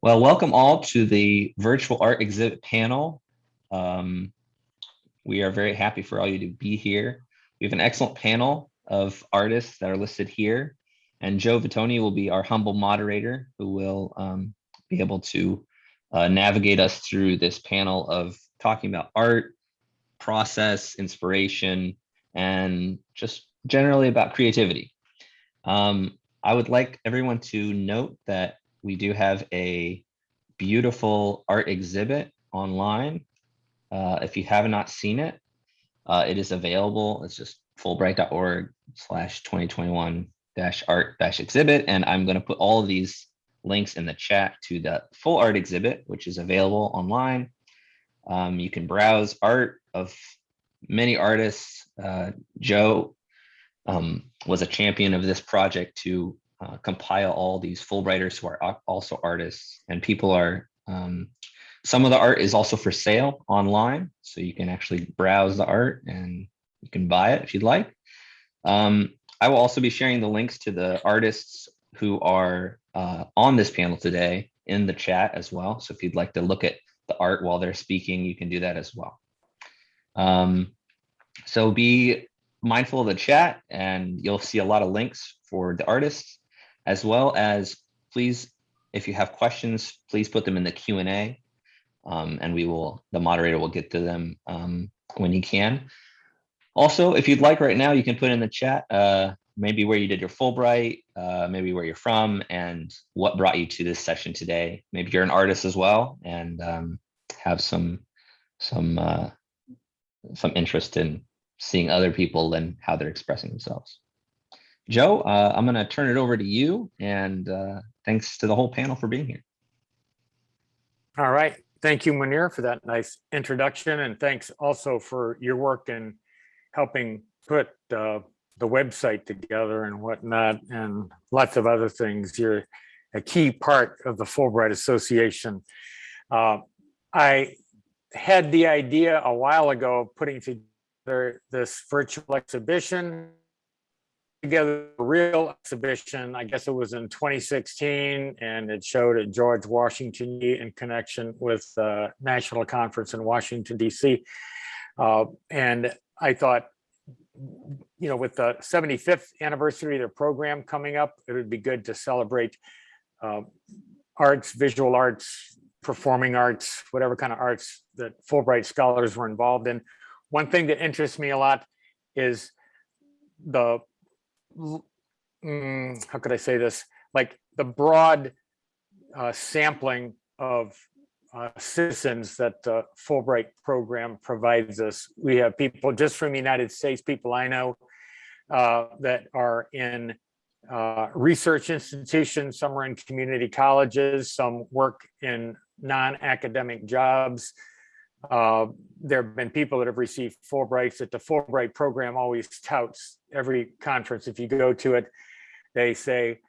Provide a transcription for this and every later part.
Well, welcome all to the virtual art exhibit panel. Um, we are very happy for all you to be here. We have an excellent panel of artists that are listed here. And Joe Vitoni will be our humble moderator who will um, be able to uh, navigate us through this panel of talking about art, process, inspiration, and just generally about creativity. Um, I would like everyone to note that we do have a beautiful art exhibit online. Uh, if you have not seen it, uh, it is available. It's just fulbright.org slash 2021 dash art dash exhibit. And I'm going to put all of these links in the chat to the full art exhibit, which is available online. Um, you can browse art of many artists. Uh, Joe um, was a champion of this project to uh, compile all these Fulbrighters who are also artists and people are, um, some of the art is also for sale online. So you can actually browse the art and you can buy it if you'd like. Um, I will also be sharing the links to the artists who are uh, on this panel today in the chat as well. So if you'd like to look at the art while they're speaking, you can do that as well. Um, so be mindful of the chat and you'll see a lot of links for the artists as well as please, if you have questions, please put them in the Q&A um, and we will, the moderator will get to them um, when he can. Also, if you'd like right now, you can put in the chat, uh, maybe where you did your Fulbright, uh, maybe where you're from and what brought you to this session today. Maybe you're an artist as well and um, have some, some, uh, some interest in seeing other people and how they're expressing themselves. Joe, uh, I'm going to turn it over to you and uh, thanks to the whole panel for being here. All right. Thank you, Munir, for that nice introduction. And thanks also for your work in helping put uh, the website together and whatnot and lots of other things. You're a key part of the Fulbright Association. Uh, I had the idea a while ago of putting together this virtual exhibition together a real exhibition. I guess it was in 2016, and it showed at George Washington in connection with the National Conference in Washington, D.C. Uh, and I thought, you know, with the 75th anniversary of the program coming up, it would be good to celebrate uh, arts, visual arts, performing arts, whatever kind of arts that Fulbright scholars were involved in. One thing that interests me a lot is the mm, how could I say this? Like the broad uh, sampling of uh, citizens that the Fulbright program provides us. We have people just from the United States, people I know uh, that are in uh, research institutions, some are in community colleges, some work in non-academic jobs, uh, there have been people that have received Fulbrights that the Fulbright program always touts every conference. If you go to it, they say,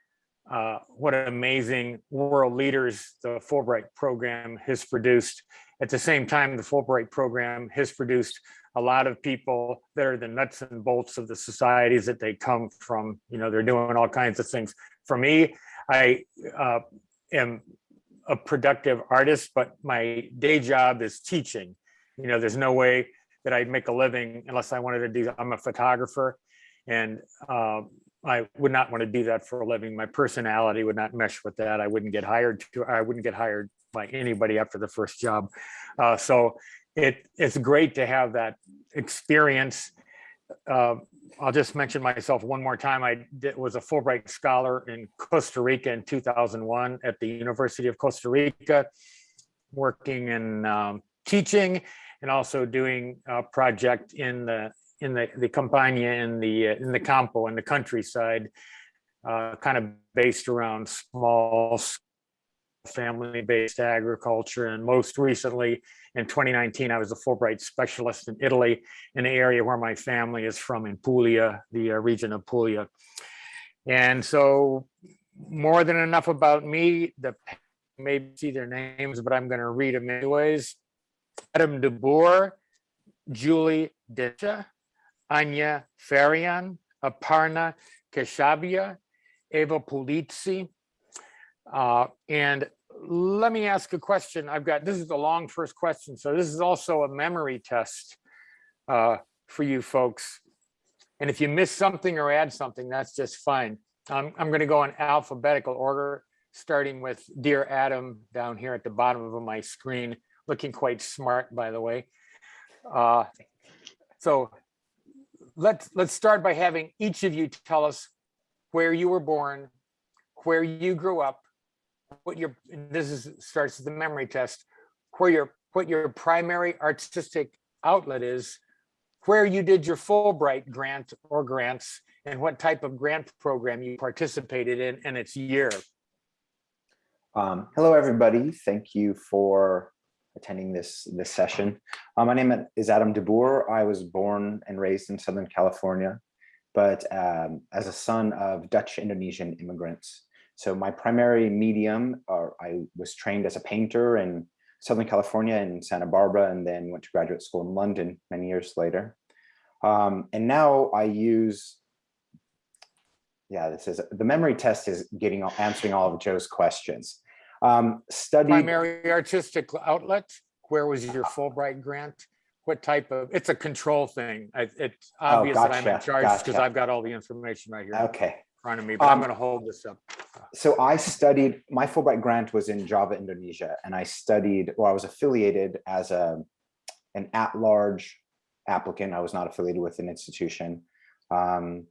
uh, what amazing world leaders the Fulbright program has produced. At the same time, the Fulbright program has produced a lot of people that are the nuts and bolts of the societies that they come from. You know, they're doing all kinds of things. For me, I uh, am a productive artist, but my day job is teaching. You know, there's no way that I'd make a living unless I wanted to do, I'm a photographer and uh, I would not want to do that for a living. My personality would not mesh with that. I wouldn't get hired to, I wouldn't get hired by anybody after the first job. Uh, so it, it's great to have that experience uh, I'll just mention myself one more time. I did, was a Fulbright scholar in Costa Rica in 2001 at the University of Costa Rica, working in um, teaching and also doing a project in the in the the Campania in the uh, in the Campo in the countryside, uh, kind of based around small family-based agriculture. And most recently, in 2019, I was a Fulbright specialist in Italy, in the area where my family is from in Puglia, the uh, region of Puglia. And so more than enough about me, the maybe see their names, but I'm going to read them anyways. Adam de Boer, Julie Desha, Anya Farian, Aparna Keshaviah, Eva Pulizzi, uh, and let me ask a question. I've got, this is the long first question, so this is also a memory test uh, for you folks. And if you miss something or add something, that's just fine. I'm, I'm gonna go in alphabetical order, starting with Dear Adam down here at the bottom of my screen, looking quite smart, by the way. Uh, So let's, let's start by having each of you tell us where you were born, where you grew up, what your, this is, starts the memory test, where your, what your primary artistic outlet is, where you did your Fulbright grant or grants, and what type of grant program you participated in and its year. Um, hello, everybody. Thank you for attending this this session. Uh, my name is Adam DeBoer. I was born and raised in Southern California, but um, as a son of Dutch Indonesian immigrants. So my primary medium, or I was trained as a painter in Southern California in Santa Barbara, and then went to graduate school in London many years later. Um, and now I use yeah, this is the memory test is getting answering all of Joe's questions. Um, studied Primary artistic outlet, where was your Fulbright grant? What type of, it's a control thing. I- It's obvious that I'm in charge because gotcha. I've got all the information right here okay. Front of me, but I'm Um, gonna hold this up. So I studied, my Fulbright grant was in Java, Indonesia, and I studied, well, I was affiliated as a an at-large applicant. I was not affiliated with an institution. Um,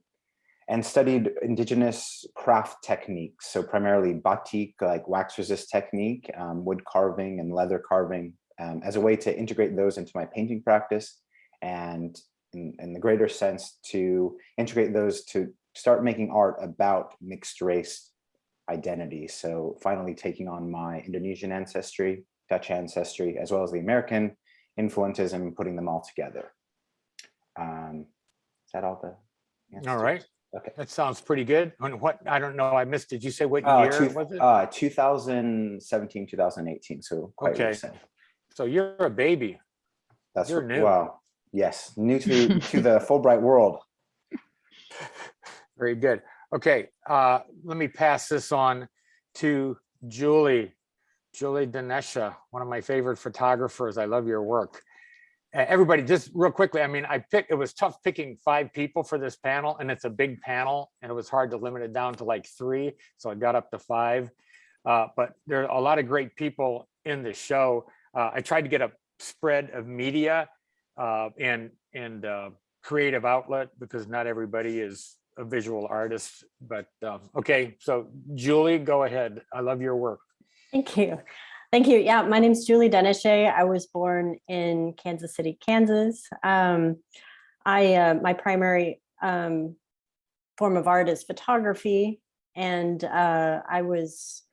and studied indigenous craft techniques. So primarily batik, like wax resist technique, um, wood carving and leather carving um, as a way to integrate those into my painting practice. And in, in the greater sense to integrate those to start making art about mixed race identity. So finally taking on my Indonesian ancestry, Dutch ancestry, as well as the American influences and putting them all together. Um, is that all the? answers? All right, Okay. that sounds pretty good. And what, I don't know, I missed, did you say what Uh, year two- was it? uh, 2017, 2018, so quite Okay. recent. So you're a baby. That's you're what- new. Wow. Yes, new to to the Fulbright world. Very good. Okay, uh, let me pass this on to Julie. Julie Denesha, one of my favorite photographers. I love your work. Uh, everybody, just real quickly, I mean, I picked, it was tough picking five people for this panel and it's a big panel and it was hard to limit it down to like three. So I got up to five. Uh, but there are a lot of great people in the show. Uh, I tried to get a spread of media uh, and, and uh, creative outlet because not everybody is a visual artist, but um, okay, so Julie, go ahead. I love your work. Thank you. Thank you. Yeah, my name's Julie Denesha. I was born in Kansas City, Kansas. Um, I, uh, my primary um, form of art is photography. And uh, I was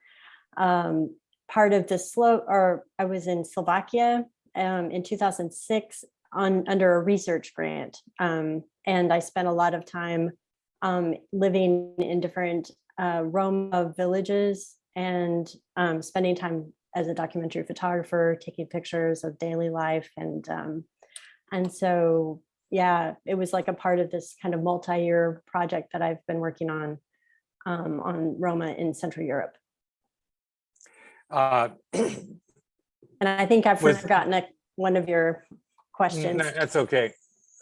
um, part of the slow, or I was in Slovakia um, in 2006 on, under a research grant. Um, and I spent a lot of time um, living in different uh, Roma villages and um, spending time as a documentary photographer, taking pictures of daily life. And, um, and so, yeah, it was like a part of this kind of multi-year project that I've been working on, um, on Roma in Central Europe. Uh, And I think I've Was- forgotten a- one of your questions. no, That's okay.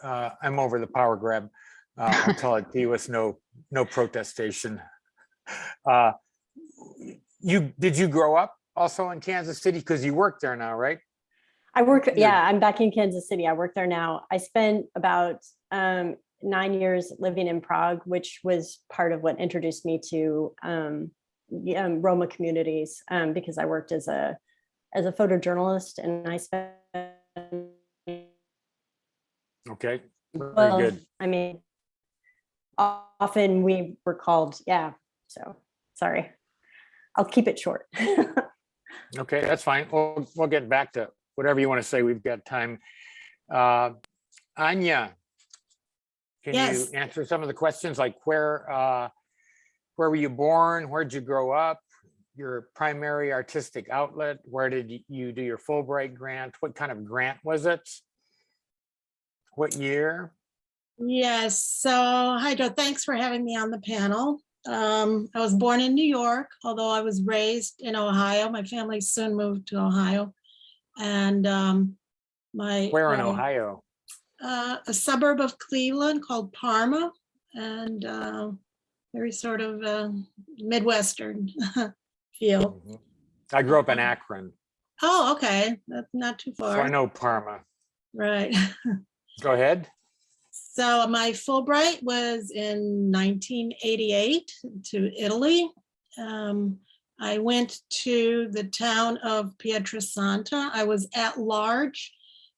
Uh, I'm over the power grab. Uh, until it be with no, no protestation. Uh, You, did you grow up also in Kansas City? Because you work there now, right? I work, yeah, I'm back in Kansas City. I work there now. I spent about um, nine years living in Prague, which was part of what introduced me to um, um, Roma communities um, because I worked as a as a photojournalist and I spent Okay, very well, good. I mean, often we were called, yeah. So sorry, I'll keep it short. Okay, that's fine. We'll, we'll get back to whatever you want to say. We've got time. Uh, Anya, can you answer some of the questions like where, uh, where were you born? Where'd you grow up? Your primary artistic outlet? Where did you do your Fulbright grant? What kind of grant was it? What year? Yes, so Hydro, thanks for having me on the panel. Um, I was born in New York, although I was raised in Ohio. My family soon moved to Ohio. And um, my. Where in Ohio? uh, a suburb of Cleveland called Parma and uh, very sort of uh, Midwestern feel. Mhm. I grew up in Akron, Oh, okay, that's not too so I know Parma. right? Go ahead. So my Fulbright was in 1988 to Italy. Um, I went to the town of Pietrasanta. I was at large.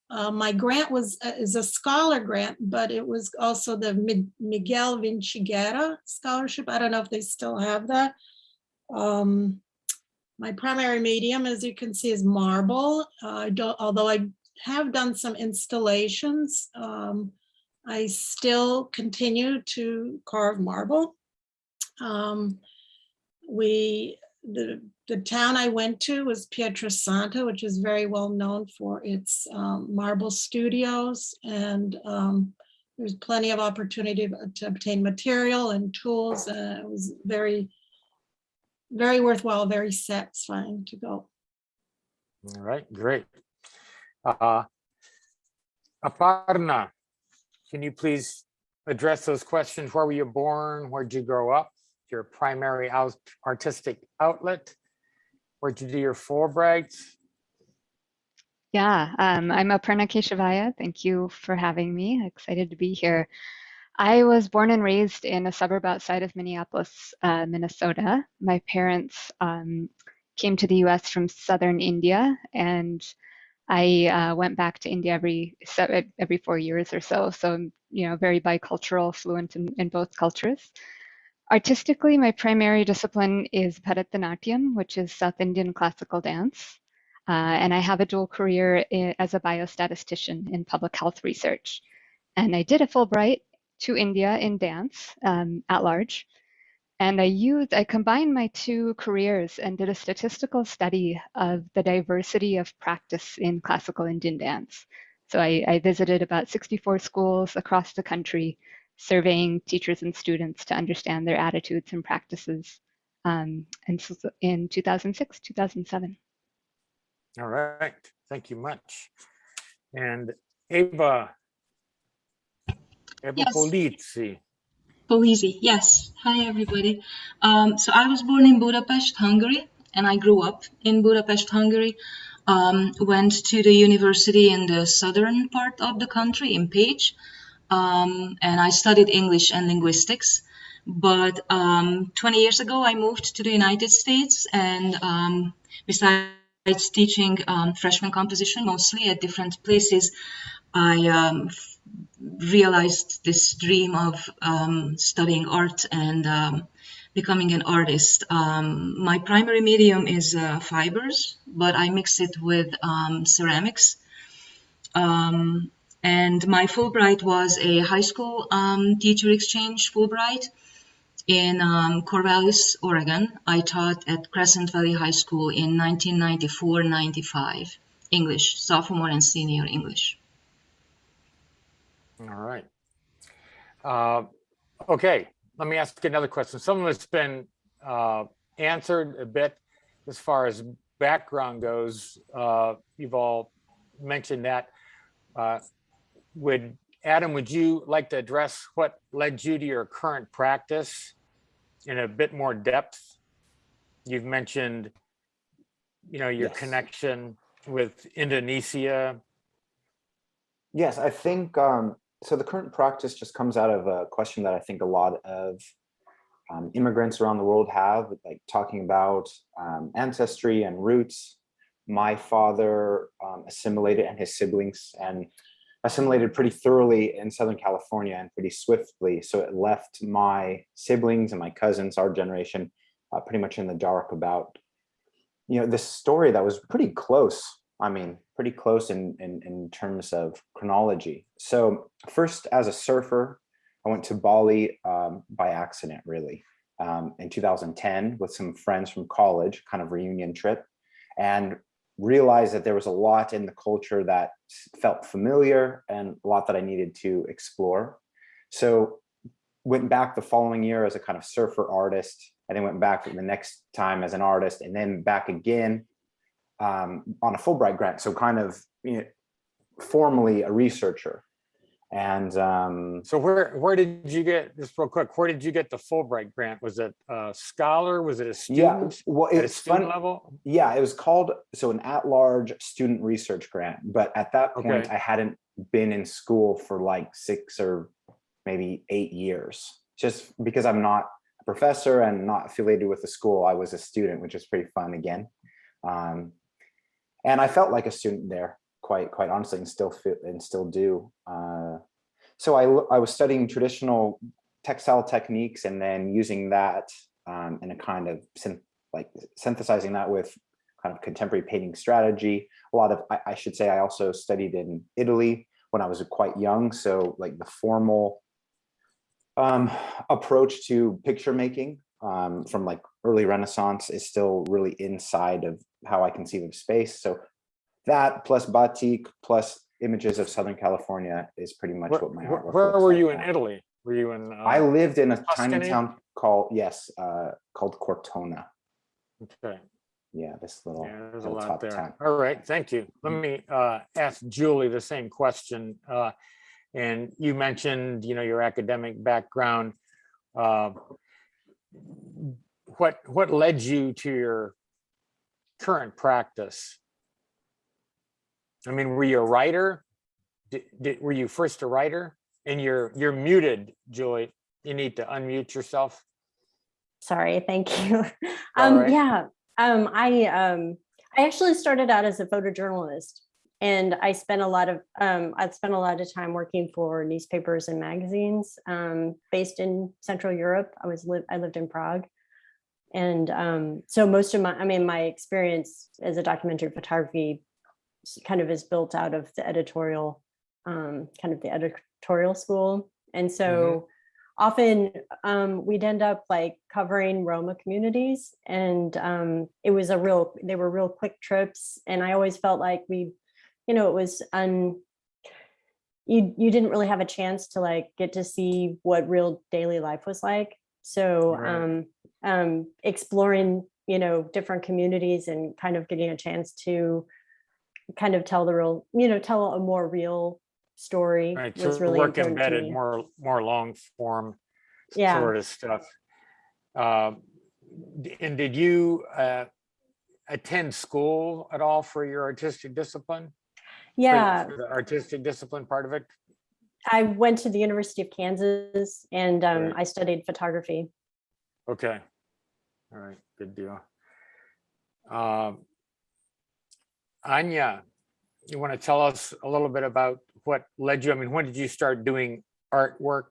Uh, my grant was uh, is a scholar grant, but it was also the Mi- Miguel Vinciguerra Scholarship. I don't know if they still have that. Um, my primary medium, as you can see, is marble. Uh, I don't, although I have done some installations. Um, I still continue to carve marble. Um, we, the, the town I went to was Pietrasanta, which is very well known for its um, marble studios. And um, there's plenty of opportunity to- obtain material and tools. Uh, It was very, very worthwhile, very satisfying to go. All right, great. Uh, Aparna, can you please address those questions? Where were you born? Where'd you grow up? Your primary out- artistic outlet? Where'd you do your Fulbright? Yeah, um, I'm Aparna Keshaviah. Thank you for having me. Excited to be here. I was born and raised in a suburb outside of Minneapolis, uh, Minnesota. My parents um, came to the US from southern India, and I uh, went back to India every every four years or so. So I'm, you know, very bicultural, fluent in, in both cultures. Artistically, my primary discipline is Bharatanatyam, which is South Indian classical dance. Uh, and I have a dual career as a biostatistician in public health research. And I did a Fulbright to India in dance um, at large. And I used, I combined my two careers and did a statistical study of the diversity of practice in classical Indian dance. So I, I visited about 64 schools across the country, surveying teachers and students to understand their attitudes and practices um, and s- in 2006, 2007. All right, thank you much. And Ava. Eva Yes. Polizzi. Polizzi, yes. Hi, everybody. Um, so I was born in Budapest, Hungary, and I grew up in Budapest, Hungary. Um, went to the university in the southern part of the country, in Pécs, um, and I studied English and linguistics. But um, 20 years ago, I moved to the United States, and um, besides teaching um, freshman composition mostly at different places, I realized this dream of um, studying art and um, becoming an artist. Um, my primary medium is uh, fibers, but I mix it with um, ceramics. Um, and my Fulbright was a high school um, teacher exchange Fulbright in Corvallis, Oregon. I taught at Crescent Valley High School in 1994-95, English, sophomore and senior English. All right. Uh, Okay, let me ask another question. Some of it's been uh, answered a bit as far as background goes. Uh, You've all mentioned that. Uh, Would, Adam, would you like to address what led you to your current practice in a bit more depth? You've mentioned, you know, your Yes. connection with Indonesia. Yes, I think um, so. The current practice just comes out of a question that I think a lot of um, immigrants around the world have, like talking about um, ancestry and roots. My father um, assimilated and his siblings and assimilated pretty thoroughly in Southern California and pretty swiftly. So it left my siblings and my cousins, our generation, uh, pretty much in the dark about, you know, this story that was pretty close I mean, pretty close in, in, in terms of chronology. So first, as a surfer, I went to Bali um, by accident, really, um, in 2010 with some friends from college, kind of reunion trip, and realized that there was a lot in the culture that felt familiar and a lot that I needed to explore. So went back the following year as a kind of surfer artist, and then went back the next time as an artist, and then back again um, on a Fulbright grant. So kind of you know, formally a researcher. And um, So where, where did you get, just real quick, where did you get the Fulbright grant? Was it a scholar? Was it a student? yeah, well, At a it's student fun. level? Yeah, it was called so an at-large student research grant. But at that point, Okay. I hadn't been in school for like six or maybe eight years. Just because I'm not a professor and not affiliated with the school, I was a student, which is pretty fun again. Um, and I felt like a student there, quite quite honestly, and still feel and still do. Uh, so I I was studying traditional textile techniques and then using that um, in a kind of syn- like synthesizing that with kind of contemporary painting strategy. A lot of, I, I should say, I also studied in Italy when I was quite young. So like the formal um, approach to picture making um, from like early Renaissance is still really inside of how I conceive of space. So that plus batik plus images of Southern California is pretty much Where, what my artwork where were like you in. Italy? Were you in? I uh, lived in a tiny town called, yes, uh, called Cortona. Okay, Yeah, this little. yeah, there's a lot top there. town. All right, thank you. Let me uh, ask Julie the same question. Uh, And you mentioned, you know, your academic background. Uh, What, what led you to your current practice? I mean, were you a writer? Did, did, were you first a writer? And you're, you're muted, Julie. You need to unmute yourself. Sorry, thank you. Um, right. yeah, um, I, um, I actually started out as a photojournalist. And I spent a lot of, um, I've spent a lot of time working for newspapers and magazines, um, based in Central Europe. I was live, I lived in Prague. And, um, so most of my, I mean, my experience as a documentary photography kind of is built out of the editorial, um, kind of the editorial school. And so often um, we'd end up like covering Roma communities and um, it was a real, they were real quick trips. And I always felt like we, you know, it was un, you, you didn't really have a chance to like get to see what real daily life was like. So Right. um, um, exploring, you know, different communities and kind of getting a chance to kind of tell the real, you know, tell a more real story Right, so was really work embedded, more, more long form Yeah. sort of stuff. Um, d- And did you uh, attend school at all for your artistic discipline? Yeah, for The artistic discipline part of it? I went to the University of Kansas and um, Right. I studied photography. Okay. All right, good deal. Um, Anya, you want to tell us a little bit about what led you, I mean, when did you start doing artwork?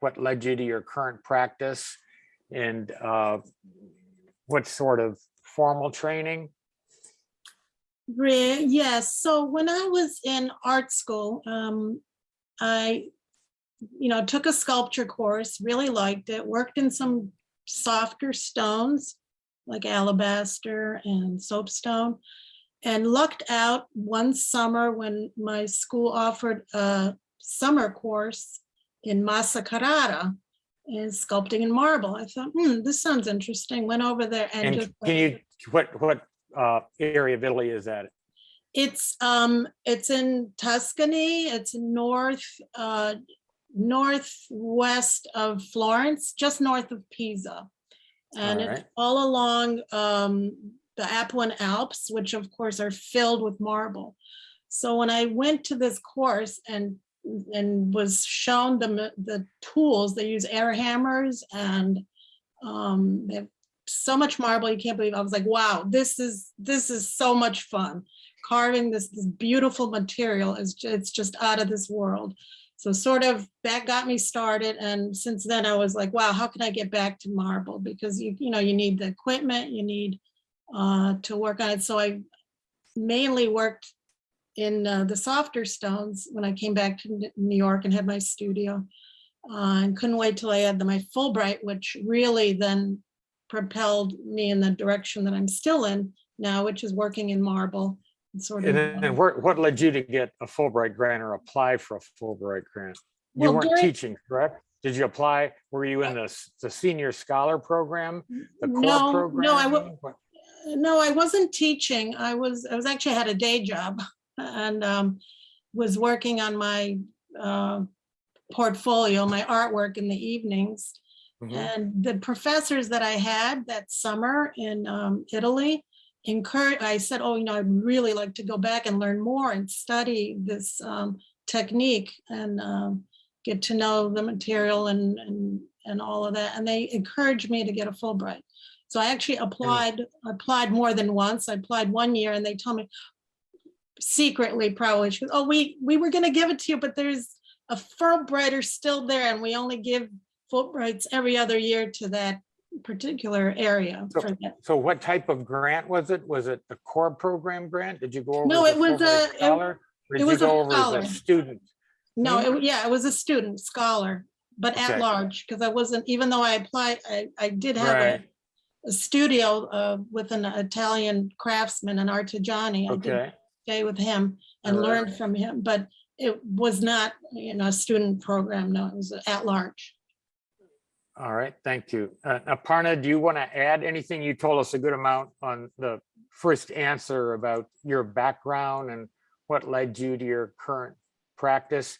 What led you to your current practice? And uh, what sort of formal training? Yes, so when I was in art school, um, I, you know, took a sculpture course, really liked it, worked in some softer stones like alabaster and soapstone. And lucked out one summer when my school offered a summer course in Massa Carrara in sculpting in marble. I thought, hmm, this sounds interesting. Went over there and And just. can you, what, what uh, area of Italy is that? It's um, it's in Tuscany. It's north, uh, northwest of Florence, just north of Pisa. And it's all along um, the Apuan Alps, which of course are filled with marble. So when I went to this course and and was shown the the tools, they use air hammers and um, they have so much marble you can't believe. I was like, wow, this is this is so much fun carving this, this beautiful material is it's just out of this world. So sort of that got me started. And since then I was like, wow, how can I get back to marble? Because you, you know, you need the equipment, you need uh, to work on it. So I mainly worked in uh, the softer stones when I came back to New York and had my studio. Uh, and couldn't wait till I had the, my Fulbright, which really then propelled me in the direction that I'm still in now, which is working in marble. and Sort of. And and where- what led you to get a Fulbright grant or apply for a Fulbright grant? You Well, weren't during- teaching, correct? did you apply? Were you in the, the senior scholar program? The core No, program? no, I No, I wasn't teaching. I was, I was actually had a day job and um, was working on my uh, portfolio, my artwork in the evenings. Mhm. And the professors that I had that summer in um, Italy encouraged, I said, oh, you know, I'd really like to go back and learn more and study this um, technique and um, get to know the material and, and, and all of that. And they encouraged me to get a Fulbright. So I actually applied, applied more than once. I applied one year and they told me secretly probably, goes, oh, we, we were gonna give it to you, but there's a Fulbrighter still there and we only give Fulbrights every other year to that particular area. So-. So what type of grant was it? Was it the core program grant? Did you go over? No, it was a- it- scholar? Or it was a go over as a student? No, Hmm? it, yeah, it was a student, scholar, but Okay. at large, because I wasn't, even though I applied, I, I did have a, Right, a studio uh, with an Italian craftsman, an artigiani. I did stay with him and Alright. learn from him, but it was not, you know, a student program, no, it was at large. All right, thank you. Uh, Aparna, do you want to add anything? You told us a good amount on the first answer about your background and what led you to your current practice.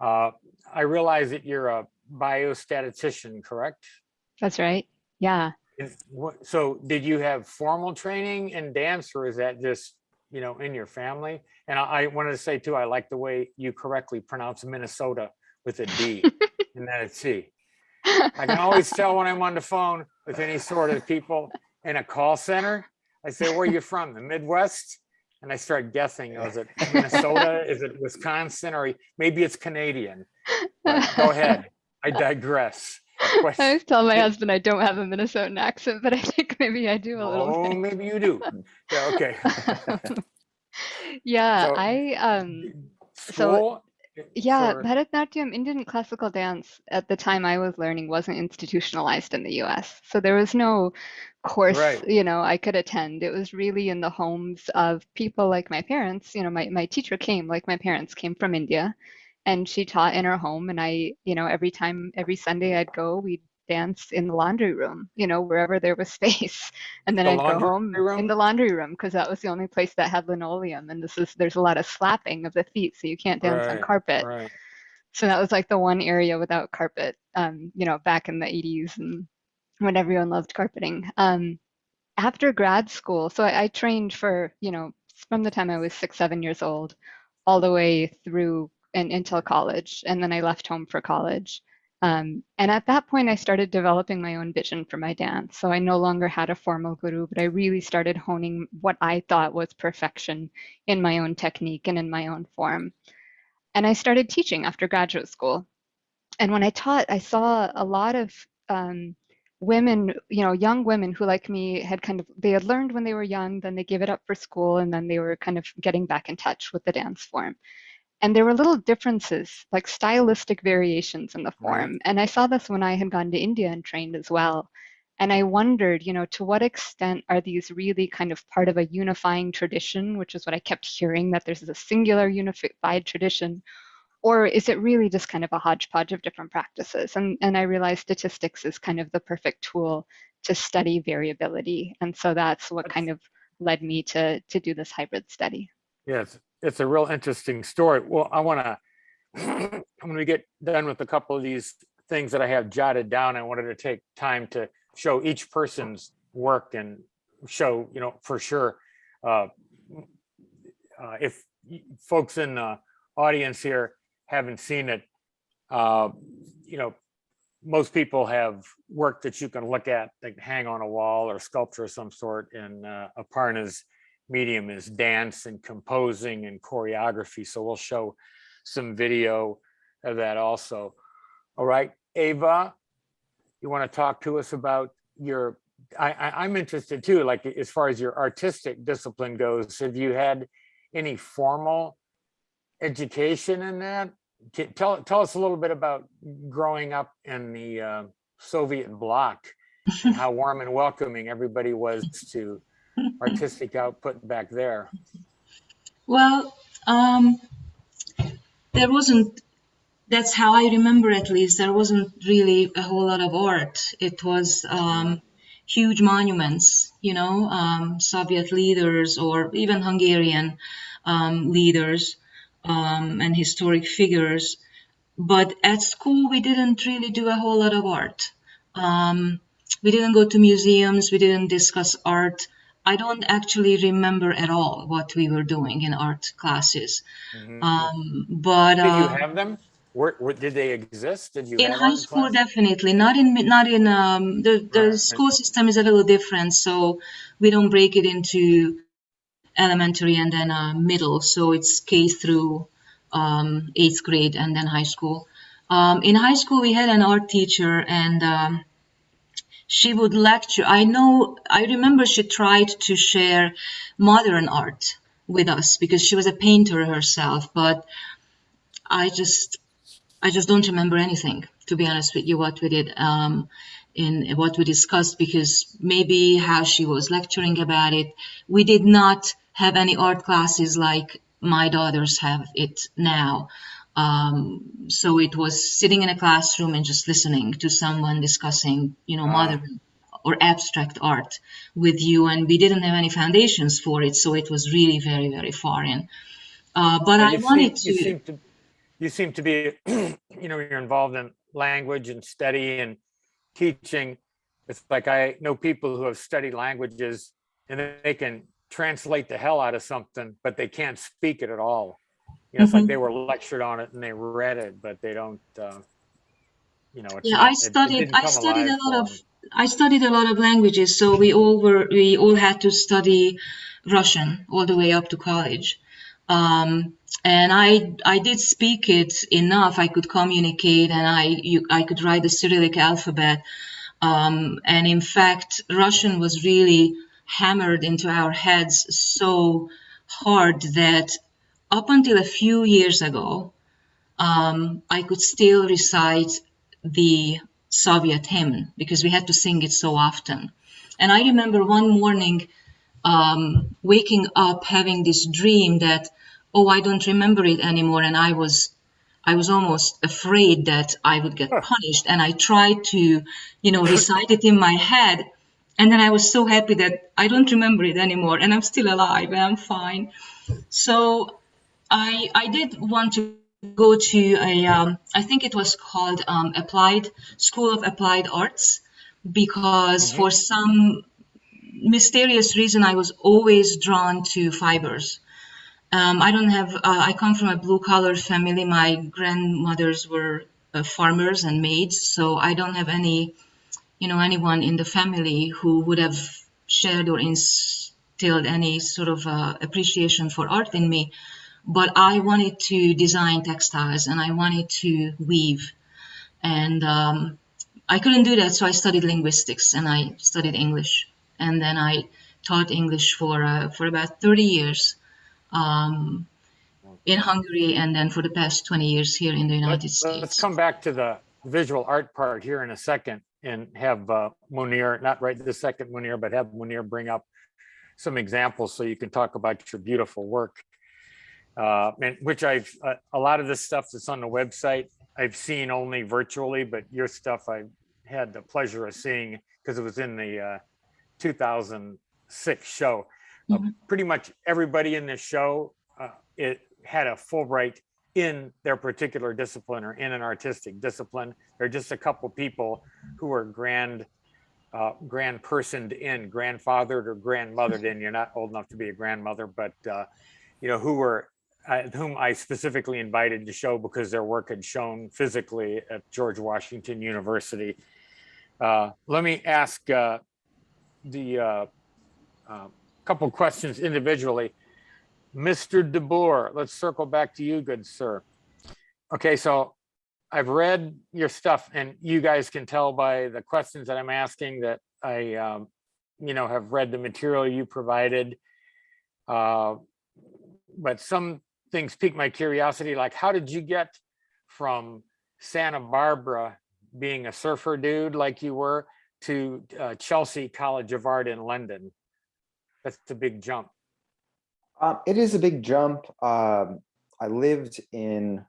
Uh, I realize that you're a biostatistician, correct? That's right. Yeah. What- So did you have formal training in dance or is that just, you know, in your family? And I I wanted to say too, I like the way you correctly pronounce Minnesota with a D and then a T. I can always tell when I'm on the phone with any sort of people in a call center. I say, where are you from? The Midwest? And I start guessing, is it Minnesota? Is it Wisconsin? Or maybe it's Canadian? But Go ahead. I digress. I always tell my husband I don't have a Minnesotan accent, but I think maybe I do a little Oh, bit. maybe you do. Yeah, okay. Yeah, So- I um School? Yeah, for- Bharatanatyam, Indian classical dance at the time I was learning wasn't institutionalized in the US. So there was no course, Right. you know, I could attend. It was really in the homes of people like my parents. You know, my, my teacher came, like my parents came from India, and she taught in her home. And I, you know, every time, every Sunday I'd go, we'd dance in the laundry room, you know, wherever there was space. And then The I'd go home room? in the laundry room because that was the only place that had linoleum. And this is, there's a lot of slapping of the feet, so you can't dance on carpet. Right. So that was like the one area without carpet, um, you know, back in the 80s and when everyone loved carpeting. Um, after grad school, so I, I trained for, you know, from the time I was six, seven years old, all the way through and until college. And then I left home for college. Um, and at that point, I started developing my own vision for my dance. So I no longer had a formal guru, but I really started honing what I thought was perfection in my own technique and in my own form. And I started teaching after graduate school. And when I taught, I saw a lot of um, women, you know, young women who, like me, had kind of, they had learned when they were young, then they gave it up for school, and then they were kind of getting back in touch with the dance form. And there were little differences, like stylistic variations in the Right. form. And I saw this when I had gone to India and trained as well. And I wondered, you know, to what extent are these really kind of part of a unifying tradition, which is what I kept hearing, that there's a singular unified tradition, or is it really just kind of a hodgepodge of different practices? And, and I realized statistics is kind of the perfect tool to study variability. And so that's what kind of led me to, to do this hybrid study. Yes, it's a real interesting story. Well, I want to, when we get done with a couple of these things that I have jotted down, I wanted to take time to show each person's work and show, you know, for sure, uh, uh, if folks in the audience here haven't seen it, uh, you know, most people have work that you can look at, like hang on a wall or sculpture of some sort. And uh, Aparna's medium is dance and composing and choreography. So we'll show some video of that also. All right, Ava, you want to talk to us about your, I, I, I'm interested too, like as far as your artistic discipline goes, have you had any formal education in that? Tell, tell us a little bit about growing up in the uh, Soviet bloc and how warm and welcoming everybody was to artistic output back there. Well, um, there wasn't that's how I remember at least. There wasn't really a whole lot of art. It was um, huge monuments, you know, um, Soviet leaders or even Hungarian um, leaders um, and historic figures. But at school, we didn't really do a whole lot of art. Um, we didn't go to museums. We didn't discuss art. I don't actually remember at all what we were doing in art classes. Mhm. Um, but Did you uh, have them? Where, where, did they exist? Did you? in high school, class? definitely not in not in um, the the Right. school system is a little different, so we don't break it into elementary and then uh, middle. So it's K through um, eighth grade and then high school. Um, in high school, we had an art teacher, and um, she would lecture. I know, I remember she tried to share modern art with us because she was a painter herself, but I just I just don't remember anything, to be honest with you, what we did um, in what we discussed, because maybe how she was lecturing about it. We did not have any art classes like my daughters have it now. Um, so it was sitting in a classroom and just listening to someone discussing, you know, modern or abstract art with you. And we didn't have any foundations for it. So it was really very, very foreign. Uh, but I you seem- wanted You seem to, you seem to be, you know, you're involved in language and study and teaching. It's like I know people who have studied languages and they can translate the hell out of something, but they can't speak it at all. You know, it's like Mhm. they were lectured on it and they read it, but they don't, uh, you know. it's Yeah, not- I studied. I studied a lot of. I studied a lot of languages, so we all were. We all had to study Russian all the way up to college, um, and I I did speak it enough. I could communicate, and I you, I could write the Cyrillic alphabet. Um, and in fact, Russian was really hammered into our heads so hard that up until a few years ago, um, I could still recite the Soviet hymn because we had to sing it so often. And I remember one morning um, waking up having this dream that, oh, I don't remember it anymore, and I was. I was almost afraid that I would get punished, and I tried to, you know, recite it in my head, and then I was so happy that I don't remember it anymore, and I'm still alive, and I'm fine. So I I did want to go to a um, I think it was called um, Applied School of Applied Arts because for some mysterious reason I was always drawn to fibers. Um, I don't have uh, I come from a blue collar family. My grandmothers were uh, farmers and maids, so I don't have any you know anyone in the family who would have shared or instilled any sort of uh, appreciation for art in me but I wanted to design textiles and I wanted to weave. And um, I couldn't do that, so I studied linguistics and I studied English. And then I taught English for uh, for about 30 years um, in Hungary, and then for the past 20 years here in the United Let's, States. let's come back to the visual art part here in a second and have uh, Munir, not right this second Munir, but have Munir bring up some examples so you can talk about your beautiful work. Uh, and which I've, uh, a lot of the stuff that's on the website, I've seen only virtually, but your stuff I had the pleasure of seeing because it was in the uh, 2006 show. Uh, Mhm. pretty much everybody in this show, uh, it had a Fulbright in their particular discipline or in an artistic discipline. There are just a couple people who are grand, uh, grand personed in, grandfathered or grandmothered in. You're not old enough to be a grandmother, but uh, you know who were, uh, whom I specifically invited to show because their work had shown physically at George Washington University. Uh, let me ask uh, the uh, uh, couple questions individually. Mr. DeBoer, let's circle back to you, good sir. Okay, so I've read your stuff and you guys can tell by the questions that I'm asking that I, um, you know, have read the material you provided. Uh, But some things pique my curiosity, like how did you get from Santa Barbara being a surfer dude like you were to uh, Chelsea College of Art in London? That's a big jump. Um, it is a big jump. Um, I lived in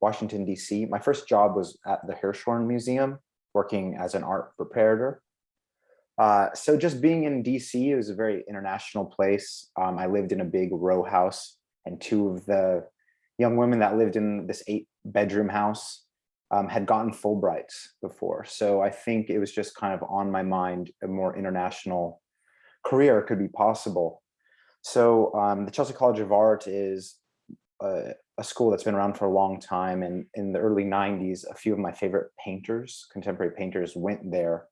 Washington DC. My first job was at the Hirshhorn Museum, working as an art preparator. Uh, so just being in DC, it was a very international place. Um, I lived in a big row house and two of the young women that lived in this eight bedroom house um, had gotten Fulbrights before. So I think it was just kind of on my mind, a more international career could be possible. So um, the Chelsea College of Art is a, a school that's been around for a long time. And in the early 90s, a few of my favorite painters, contemporary painters went there.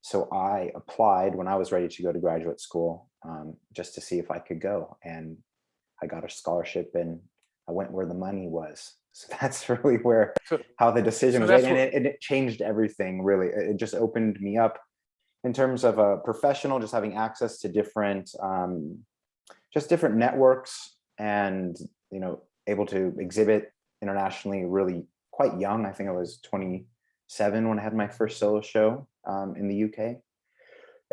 So I applied when I was ready to go to graduate school um, just to see if I could go. And I got a scholarship and I went where the money was. So that's really where So- how the decision so was made, and it, and it changed everything. Really, it it just opened me up in terms of a professional, just having access to different, um, just different networks, and you know, able to exhibit internationally. Really quite young. I think I was 27 when I had my first solo show um, in the UK,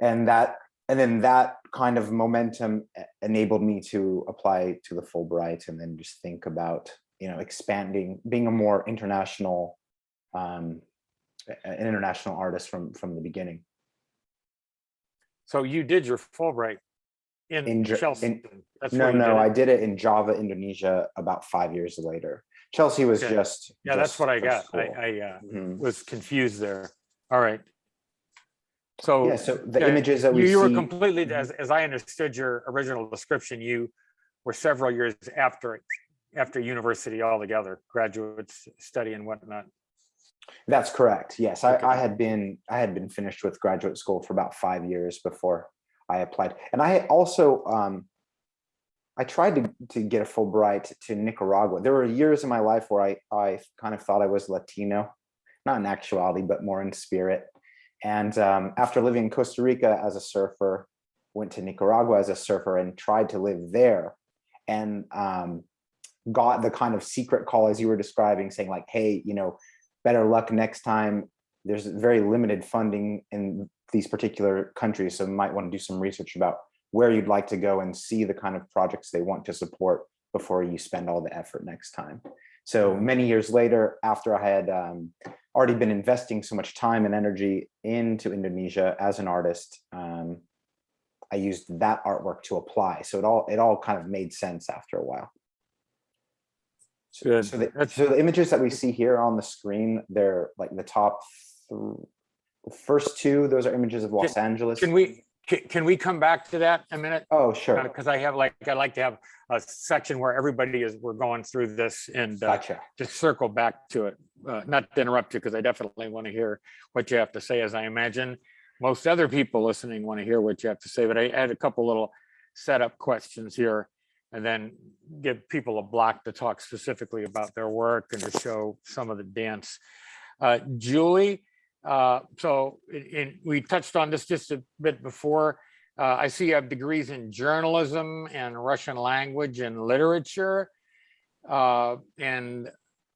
and that and then that kind of momentum enabled me to apply to the Fulbright and then just think about you know expanding being a more international um an international artist from from the beginning So you did your Fulbright in In Chelsea? in- no no i did it in java indonesia about five years later chelsea was Okay. just Yeah, that's what I got. I, school. I uh, Mhm. was confused there. All right. So. yeah so the yeah, images that we you were see completely, Mhm. as, as I understood your original description, you were several years after, after university altogether, graduate study and whatnot. That's correct. Yes, I, Okay. I had been I had been finished with graduate school for about five years before I applied, and I also um, I tried to to get a Fulbright to Nicaragua. There were years in my life where I I kind of thought I was Latino, not in actuality, but more in spirit. And um, after living in Costa Rica as a surfer, went to Nicaragua as a surfer and tried to live there, and um, got the kind of secret call as you were describing, saying like, "Hey, you know." better luck next time. There's very limited funding in these particular countries, so you might want to do some research about where you'd like to go and see the kind of projects they want to support before you spend all the effort next time. So many years later, after I had um, already been investing so much time and energy into Indonesia as an artist, um, I used that artwork to apply. So it all it all kind of made sense after a while. So-. So the, so the images that we see here on the screen, they're like the top, th- first two, those are images of Los Angeles. Can we, can, can we come back to that a minute? Oh, sure. Because I have like, I like to have a section where everybody is, we're going through this and uh, Gotcha. just circle back to it. Uh, Not to interrupt you, because I definitely want to hear what you have to say, as I imagine most other people listening want to hear what you have to say, but I had a couple little setup questions here. And then give people a block to talk specifically about their work and to show some of the dance. Uh, Julie, uh, so we touched on this just a bit before. Uh, I see you have degrees in journalism and Russian language and literature. Uh, and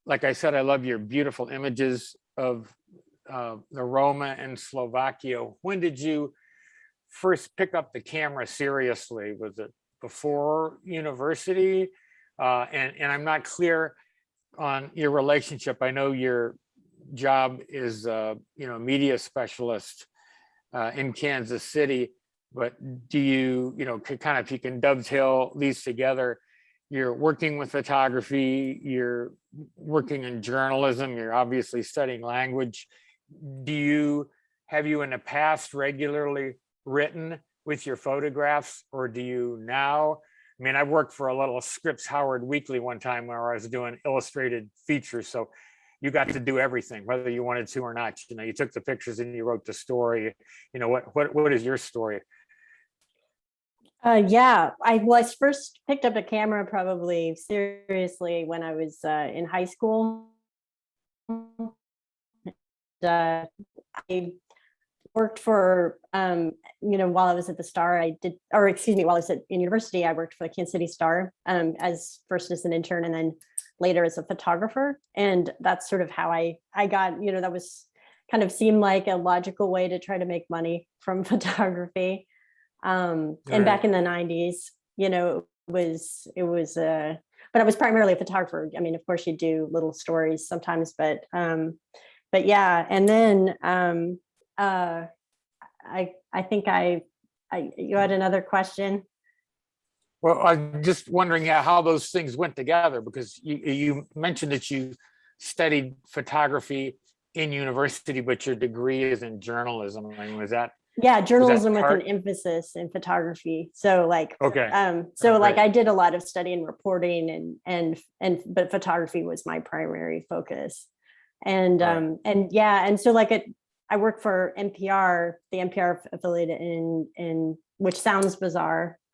like I said, I love your beautiful images of uh, the Roma and Slovakia. When did you first pick up the camera seriously? Was it before university? Uh, and, and I'm not clear on your relationship. I know your job is, uh, you know, media specialist uh, in Kansas City, but do you, you know, kind of, if you can dovetail these together, you're working with photography, you're working in journalism, you're obviously studying language. Do you, have you in the past regularly written with your photographs or do you now? I mean, I worked for a little Scripps Howard Weekly one time where I was doing illustrated features. So you got to do everything, whether you wanted to or not. You know, you took the pictures and you wrote the story. You know, what, what, what is your story? Uh, yeah, I was first picked up a camera probably seriously when I was uh, in high school. Uh, I worked for, um, you know, while I was at the Star, I did, or excuse me, while I was at in university, I worked for the Kansas City Star um, as first as an intern and then later as a photographer. And that's sort of how I I got, you know, that was kind of seemed like a logical way to try to make money from photography. Um, and back in the 90s, you know, it was it was uh but I was primarily a photographer. I mean, of course, you do little stories sometimes, but um, but yeah. And then um, uh, I I think I, I you had another question. Well, I'm just wondering how how those things went together because you, you mentioned that you studied photography in university, but your degree is in journalism. I mean, was that, Yeah, journalism with an emphasis in photography. So like okay, Um, so like I did a lot of study and reporting and, and, and, but photography was my primary focus. And, Right. um, and yeah, and so like it, I work for NPR, the NPR affiliate in, in, which sounds bizarre.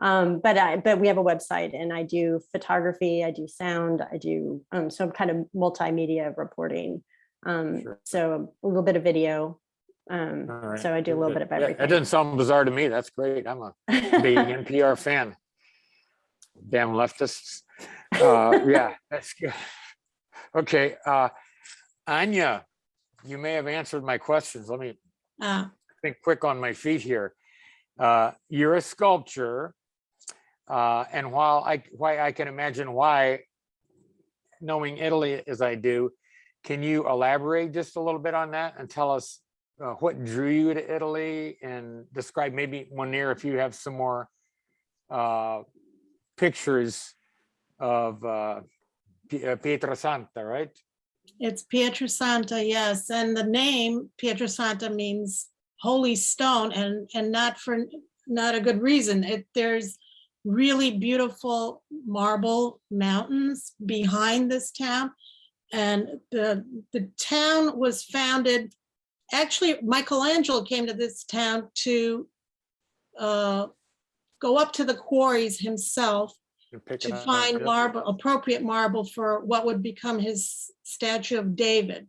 Um, but I, but we have a website and I do photography, I do sound, I do, um, so I'm kind of multimedia reporting. Um, Sure. so a little bit of video. Um, right. so I do a little bit of Yeah, That everything. doesn't sound bizarre to me. That's great. I'm a big NPR fan. Damn leftists. Uh, yeah, that's good. Okay, uh, Anya, you may have answered my questions. Let me Uh, think quick on my feet here. Uh, you're a sculptor. Uh, and while I, why I can imagine why, knowing Italy as I do, can you elaborate just a little bit on that and tell us uh, what drew you to Italy and describe maybe Munir if you have some more uh, pictures of uh, uh, Pietrasanta, right? It's Pietrasanta, yes, and the name Pietrasanta means holy stone and, and not for, not a good reason. It, there's really beautiful marble mountains behind this town. And the, the town was founded, actually Michelangelo came to this town to uh, go up to the quarries himself to find marble, appropriate marble for what would become his statue of David.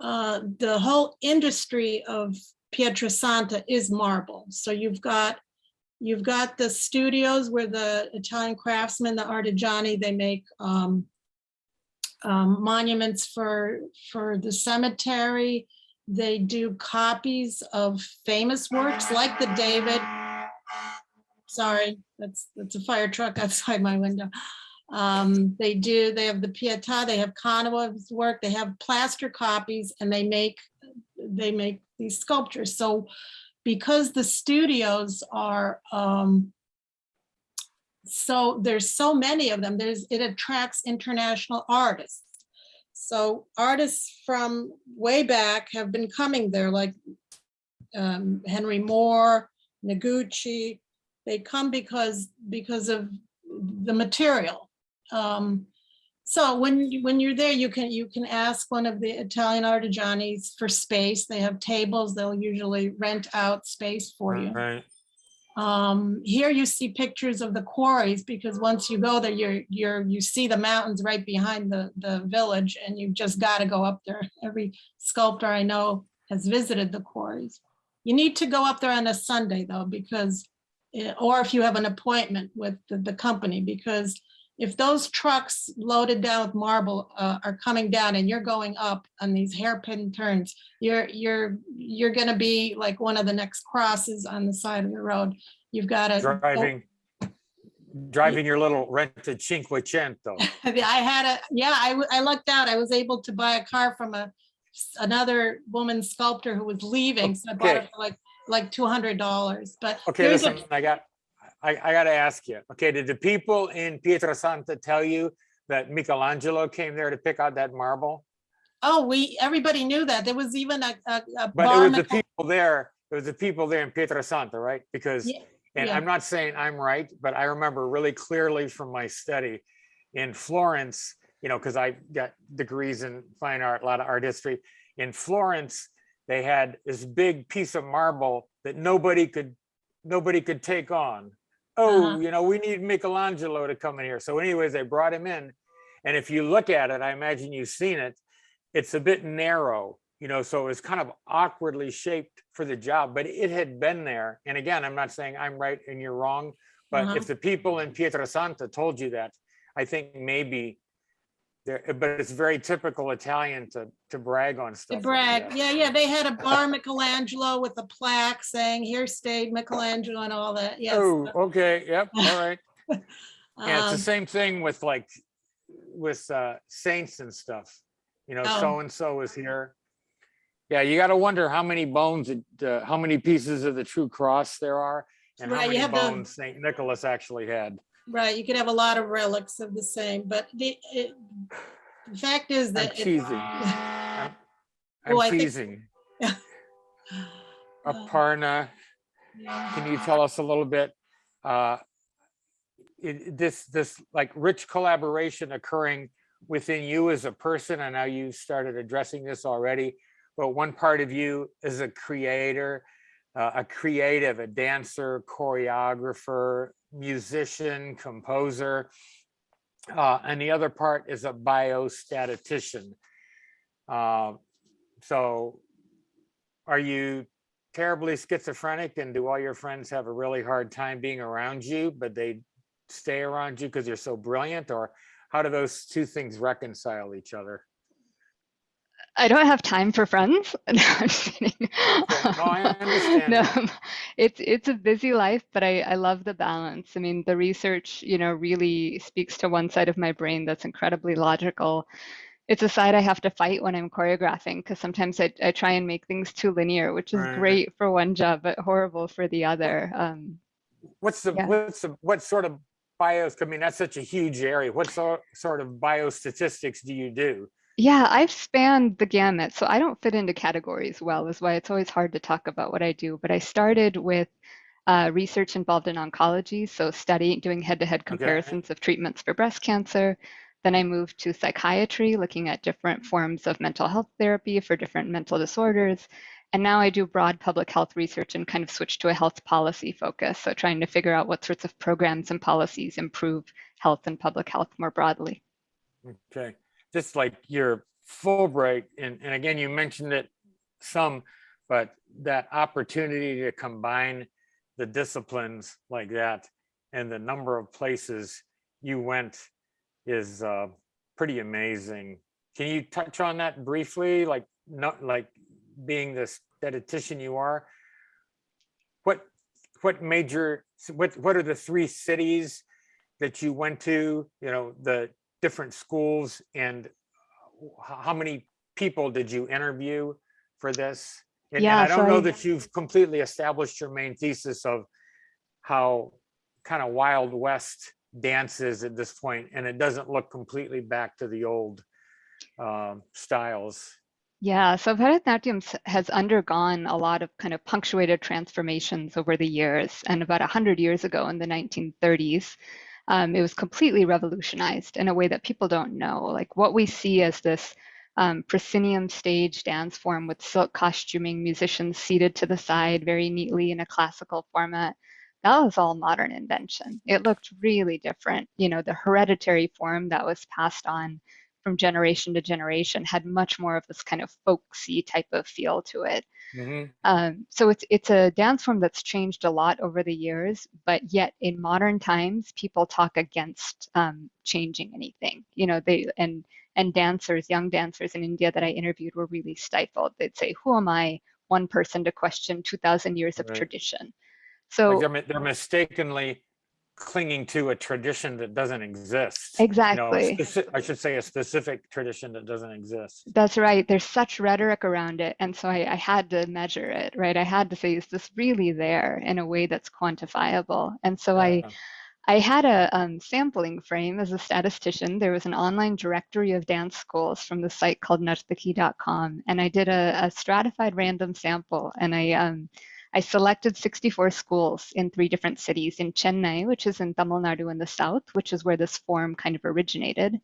Uh, The whole industry of Pietrasanta is marble. So you've got, you've got the studios where the Italian craftsmen, the artigiani, they make um, um, monuments for, for the cemetery. They do copies of famous works like the David, sorry, that's, that's a fire truck outside my window. Um, they do, they have the Pietà, they have Canova's work, they have plaster copies and they make, they make these sculptures. So because the studios are, um, so there's so many of them, there's, it attracts international artists. So artists from way back have been coming there, like um, Henry Moore, Noguchi, they come because, because of the material. Um, so when, you- when you're there, you can, you can ask one of the Italian artigianis for space. They have tables, they'll usually rent out space for you. Right. Um, here you see pictures of the quarries because once you go there, you're, you're, you see the mountains right behind the, the village and you've just got to go up there. Every sculptor I know has visited the quarries. You need to go up there on a Sunday though, because, or if you have an appointment with the, the company, because if those trucks loaded down with marble uh, are coming down and you're going up on these hairpin turns, you're, you're, you're gonna be like one of the next crosses on the side of the road. You've got to. Driving, driving your little rented Cinquecento. I had a, yeah, I, I lucked out. I was able to buy a car from a, another woman sculptor who was leaving. So I bought it for like, like two hundred dollars, but. Okay, listen, I got, I, I gotta ask you, okay, did the people in Pietrasanta tell you that Michelangelo came there to pick out that marble? Oh, we, everybody knew that. There was even a, a, a But it was the- people there, it was the people there in Pietrasanta, right? Because, Yeah, and yeah. I'm not saying I'm right, but I remember really clearly from my study in Florence, you know, because I got degrees in fine art, a lot of art history. In Florence, they had this big piece of marble that nobody could, nobody could take on. Oh, Uh-huh. you know, we need Michelangelo to come in here. So anyways, they brought him in. And if you look at it, I imagine you've seen it, it's a bit narrow, you know, so it was kind of awkwardly shaped for the job, but it had been there. And again, I'm not saying I'm right and you're wrong, but Uh-huh. if the people in Pietrasanta told you that, I think maybe but it's very typical Italian to, to brag on stuff. To brag, that. yeah, yeah, they had a bar Michelangelo with a plaque saying, here stayed Michelangelo and all that, yes. Oh, okay, yep, all right. Yeah, it's the Um, same thing with like, with uh saints and stuff. You know, Oh. so-and-so is here. Yeah, you gotta wonder how many bones, uh, how many pieces of the true cross there are. And how Right, you many have the- bones Saint Nicholas actually had. Right, you could have a lot of relics of the same, but the, it, the fact is I'm that. it- teasing. I'm Oh, I I'm think- teasing. Uh, Aparna, yeah. can you tell us a little bit? uh, it- This, this like rich collaboration occurring within you as a person, I know you started addressing this already, but one part of you is a creator, uh, a creative, a dancer, choreographer, musician, composer. uh, And the other part is a biostatistician. Uh, So are you terribly schizophrenic and do all your friends have a really hard time being around you, but they stay around you because you're so brilliant? Or how do those two things reconcile each other? I don't have time for friends. No, I'm kidding. no, I understand No, it's it's a busy life, but I I love the balance. I mean, the research, you know, really speaks to one side of my brain that's incredibly logical. It's a side I have to fight when I'm choreographing because sometimes I, I try and make things too linear, which is Right. great for one job, but horrible for the other. Um, What's the, Yeah. what's the, what sort of bios, I mean, that's such a huge area. What sort, sort of biostatistics do you do? Yeah, I've spanned the gamut, so I don't fit into categories well, is why it's always hard to talk about what I do. But I started with uh, research involved in oncology, so studying, doing head-to-head comparisons of treatments for breast cancer. Then I moved to psychiatry, looking at different forms of mental health therapy for different mental disorders. And now I do broad public health research and kind of switch to a health policy focus, so trying to figure out what sorts of programs and policies improve health and public health more broadly. Okay, just like your Fulbright, and, and again, you mentioned it some, but that opportunity to combine the disciplines like that and the number of places you went is uh, pretty amazing. Can you touch on that briefly? Like, not like being the statistician you are? What, what major, what, what are the three cities that you went to, you know, the different schools and how many people did you interview for this? And- And Yeah, I don't so know I- that you've completely established your main thesis of how kind of Wild West dance is at this point, and it doesn't look completely back to the old um, styles. Yeah, so Bharatanatyam has undergone a lot of kind of punctuated transformations over the years. And about 100 years ago in the 1930s, um, it was completely revolutionized in a way that people don't know. Like what we see as this um, proscenium stage dance form with silk costuming, musicians seated to the side very neatly in a classical format. That was all modern invention. It looked really different. You know, the hereditary form that was passed on from generation to generation had much more of this kind of folksy type of feel to it. Mhm. Um, so it's it's a dance form that's changed a lot over the years, but yet in modern times, people talk against um, changing anything. You know, they and and dancers, young dancers in India that I interviewed were really stifled. They'd say, "Who am I, one person, to question 2,000 years of Right. tradition?" Like So they're, they're mistakenly clinging to a tradition that doesn't exist. you know, exactly. I should say a specific tradition that doesn't exist. That's right. There's such rhetoric around it. And so I, I had to measure it, right? I had to say, is this really there in a way that's quantifiable? And so I, Yeah. I had a um, sampling frame as a statistician. There was an online directory of dance schools from the site called narthaki.com. And I did a, a stratified random sample. And I, um, I selected 64 schools in three different cities in Chennai, which is in Tamil Nadu in the south, which is where this form kind of originated.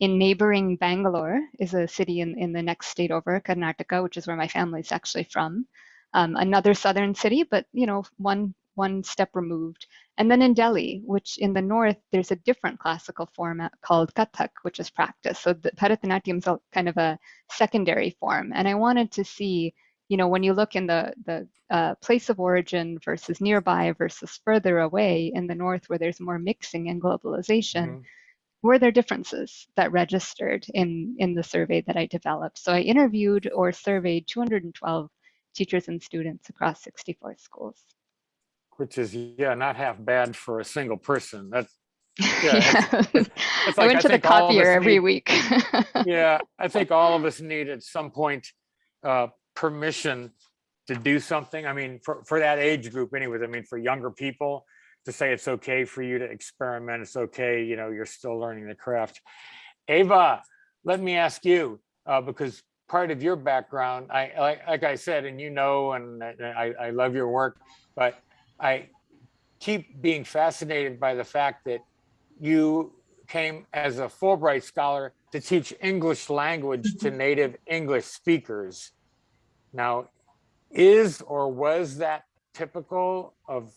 In neighboring Bangalore is a city in, in the next state over, Karnataka, which is where my family is actually from. Um, another southern city, but you know, one one step removed. And then in Delhi, which in the north, there's a different classical format called Kathak, which is practice. So the Bharatanatyam is kind of a secondary form. And I wanted to see, you know, when you look in the the uh, place of origin versus nearby versus further away in the north, where there's more mixing and globalization Mhm. were there differences that registered in in the survey that I developed? So I interviewed or surveyed 212 teachers and students across 64 schools. Which is, yeah, not half bad for a single person. That's, it's- Yeah. It's I like, went to the copier every need- week. Yeah, I think all of us need at some point uh, permission to do something. I mean, for, for that age group anyways, I mean, for younger people to say it's okay for you to experiment, it's okay, you know, you're still learning the craft. Ava, let me ask you, uh, because part of your background, I, like, like I said, and you know, and I, I love your work, but I keep being fascinated by the fact that you came as a Fulbright scholar to teach English language to native English speakers. Now, is or was that typical of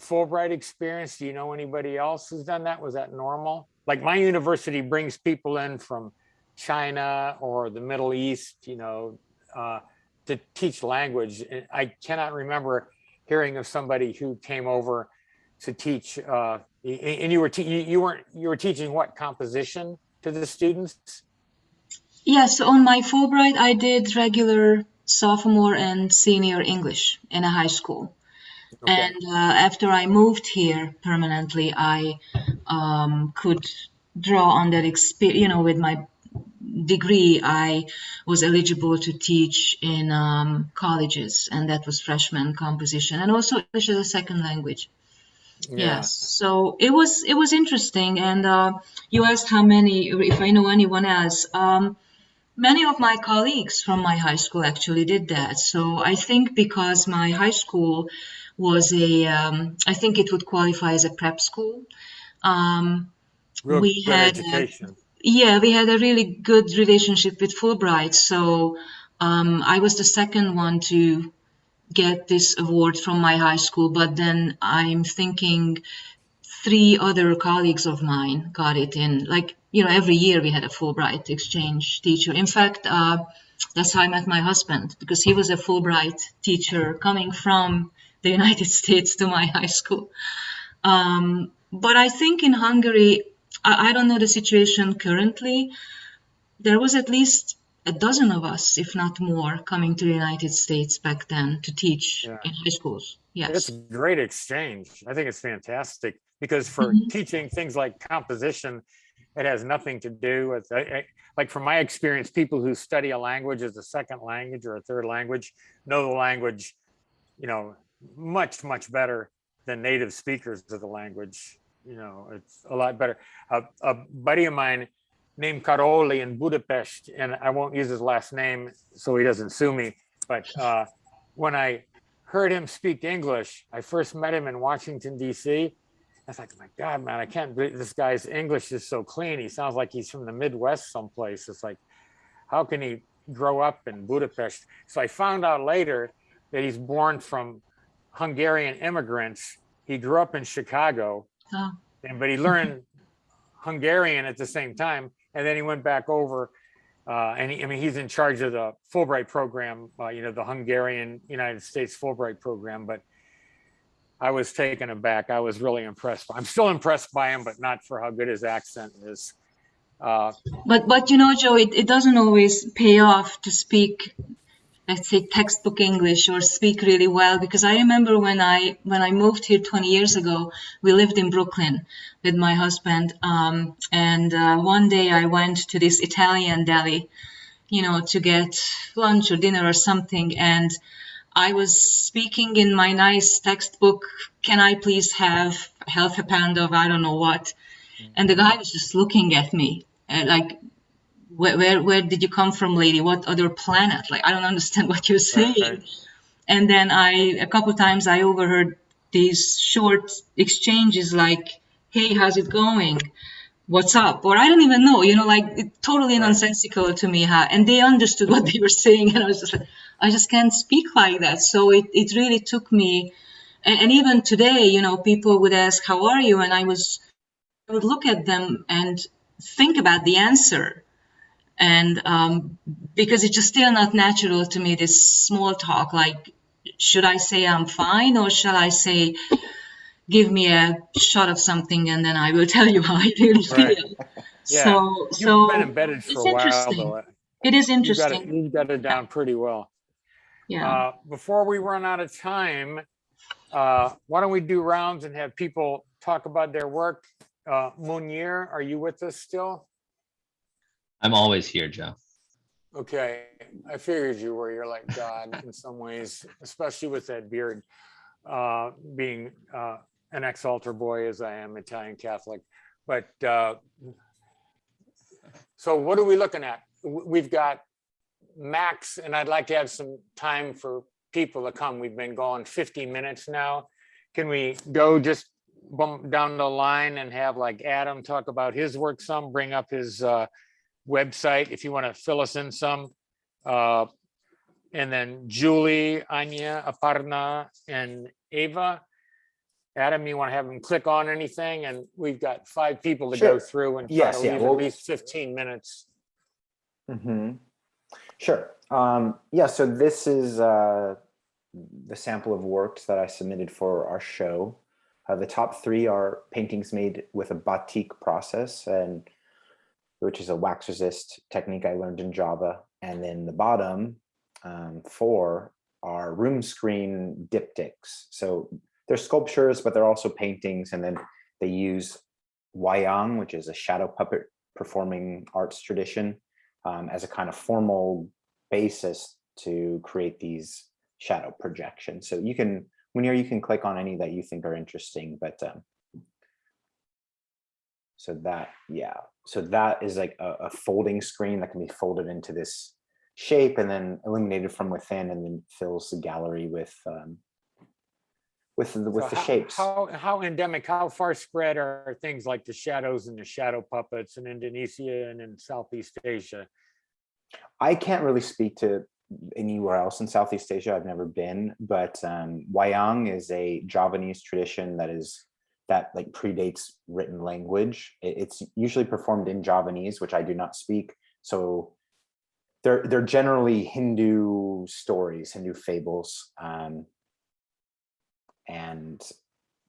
Fulbright experience? Do you know anybody else who's done that? Was that normal? Like my university brings people in from China or the Middle East, you know, uh, to teach language. I cannot remember hearing of somebody who came over to teach uh, and you were you weren't you were teaching what composition to the students Yes, on my Fulbright, I did regular sophomore and senior English in a high school. Okay. And uh, after I moved here permanently, I um, could draw on that experience. You know, with my degree, I was eligible to teach in um, colleges, and that was freshman composition, and also English as a second language. Yes. So it was it was interesting, and uh, you asked how many, if I know anyone else. Um, many of my colleagues from my high school actually did that. So I think because my high school was a, um, I think it would qualify as a prep school. Um, we good had, education yeah, we had a really good relationship with Fulbright. So um, I was the second one to get this award from my high school. But then I'm thinking three other colleagues of mine got it in. Like, you know, every year we had a Fulbright exchange teacher. In fact, uh, that's how I met my husband because he was a Fulbright teacher coming from the United States to my high school. Um, but I think in Hungary, I, I don't know the situation currently. There was at least a dozen of us, if not more, coming to the United States back then to teach Yeah. in high schools. Yes. it's a great exchange i think it's fantastic because for Mhm. teaching things like composition it has nothing to do with like from my experience people who study a language as a second language or a third language know the language you know much much better than native speakers of the language you know it's a lot better a, a buddy of mine named Karoli in Budapest, and I won't use his last name so he doesn't sue me. But uh, when I heard him speak English, I first met him in Washington D.C. I was like, my God, man, I can't believe this guy's English is so clean. He sounds like he's from the Midwest someplace. It's like, how can he grow up in Budapest? So I found out later that he's born from Hungarian immigrants. He grew up in Chicago, Oh. and but he learned Hungarian at the same time, and then he went back over. Uh, and he, I mean, he's in charge of the Fulbright program, uh, you know, the Hungarian United States Fulbright program. But I was taken aback. I was really impressed. I'm still impressed by him, but not for how good his accent is. Uh, But but you know, Joe, it, it doesn't always pay off to speak, let's say, textbook English or speak really well. Because I remember when I when I moved here 20 years ago, we lived in Brooklyn with my husband, um, and uh, one day I went to this Italian deli, you know, to get lunch or dinner or something, and I was speaking in my nice textbook. Can I please have half a pound of I don't know what? And the guy was just looking at me uh, like, where, where, where did you come from, lady? What other planet? Like, I don't understand what you're saying. right. And then I, a couple times, I overheard these short exchanges like, "Hey, how's it going? What's up?" Or I don't even know, you know, like it, totally Right. nonsensical to me. Huh? And they understood what they were saying, and I was just like, I just can't speak like that. So it, it really took me, and, and even today, you know, people would ask, "How are you?" And I was, I would look at them and think about the answer and um, because it's just still not natural to me this small talk like should i say i'm fine or shall i say give me a shot of something and then i will tell you how i really feel Yeah. so You've so been embedded for it's a while, interesting. though. it is You got it, interesting you got it down pretty well. yeah Uh, before we run out of time, uh, why don't we do rounds and have people talk about their work? Uh, Munir, are you with us still? I'm always here, Joe. Okay, I figured you were, you're like God in some ways, especially with that beard. Uh, being uh, an ex-altar boy as I am Italian Catholic, but uh, so what are we looking at? We've got max, and I'd like to have some time for people to come. We've been going 50 minutes now. Can we go just bump down the line and have like Adam talk about his work some, bring up his uh, website if you want to fill us in some. Uh, And then Julie, Anya, Aparna, and Ava. Adam, you want to have them click on anything? And we've got five people to go through and try to yeah, leave at least 15 minutes. hmm Sure. Um, yeah, so this is uh, the sample of works that I submitted for our show. Uh, the top three are paintings made with a batik process, and which is a wax resist technique I learned in Java. And then the bottom um, four are room screen diptychs. So they're sculptures, but they're also paintings. And then they use wayang, which is a shadow puppet performing arts tradition um, as a kind of formal basis to create these shadow projections. So you can, when you're, you can click on any that you think are interesting, but um, so that, yeah, so that is like a, a folding screen that can be folded into this shape and then illuminated from within and then fills the gallery with um, with the, with So the how- shapes. How, how endemic, how far spread are things like the shadows and the shadow puppets in Indonesia and in Southeast Asia? I can't really speak to anywhere else in Southeast Asia. I've never been, but um, wayang is a Javanese tradition that is that like predates written language. It- it's usually performed in Javanese, which I do not speak. So they're they're generally Hindu stories, Hindu fables, um, and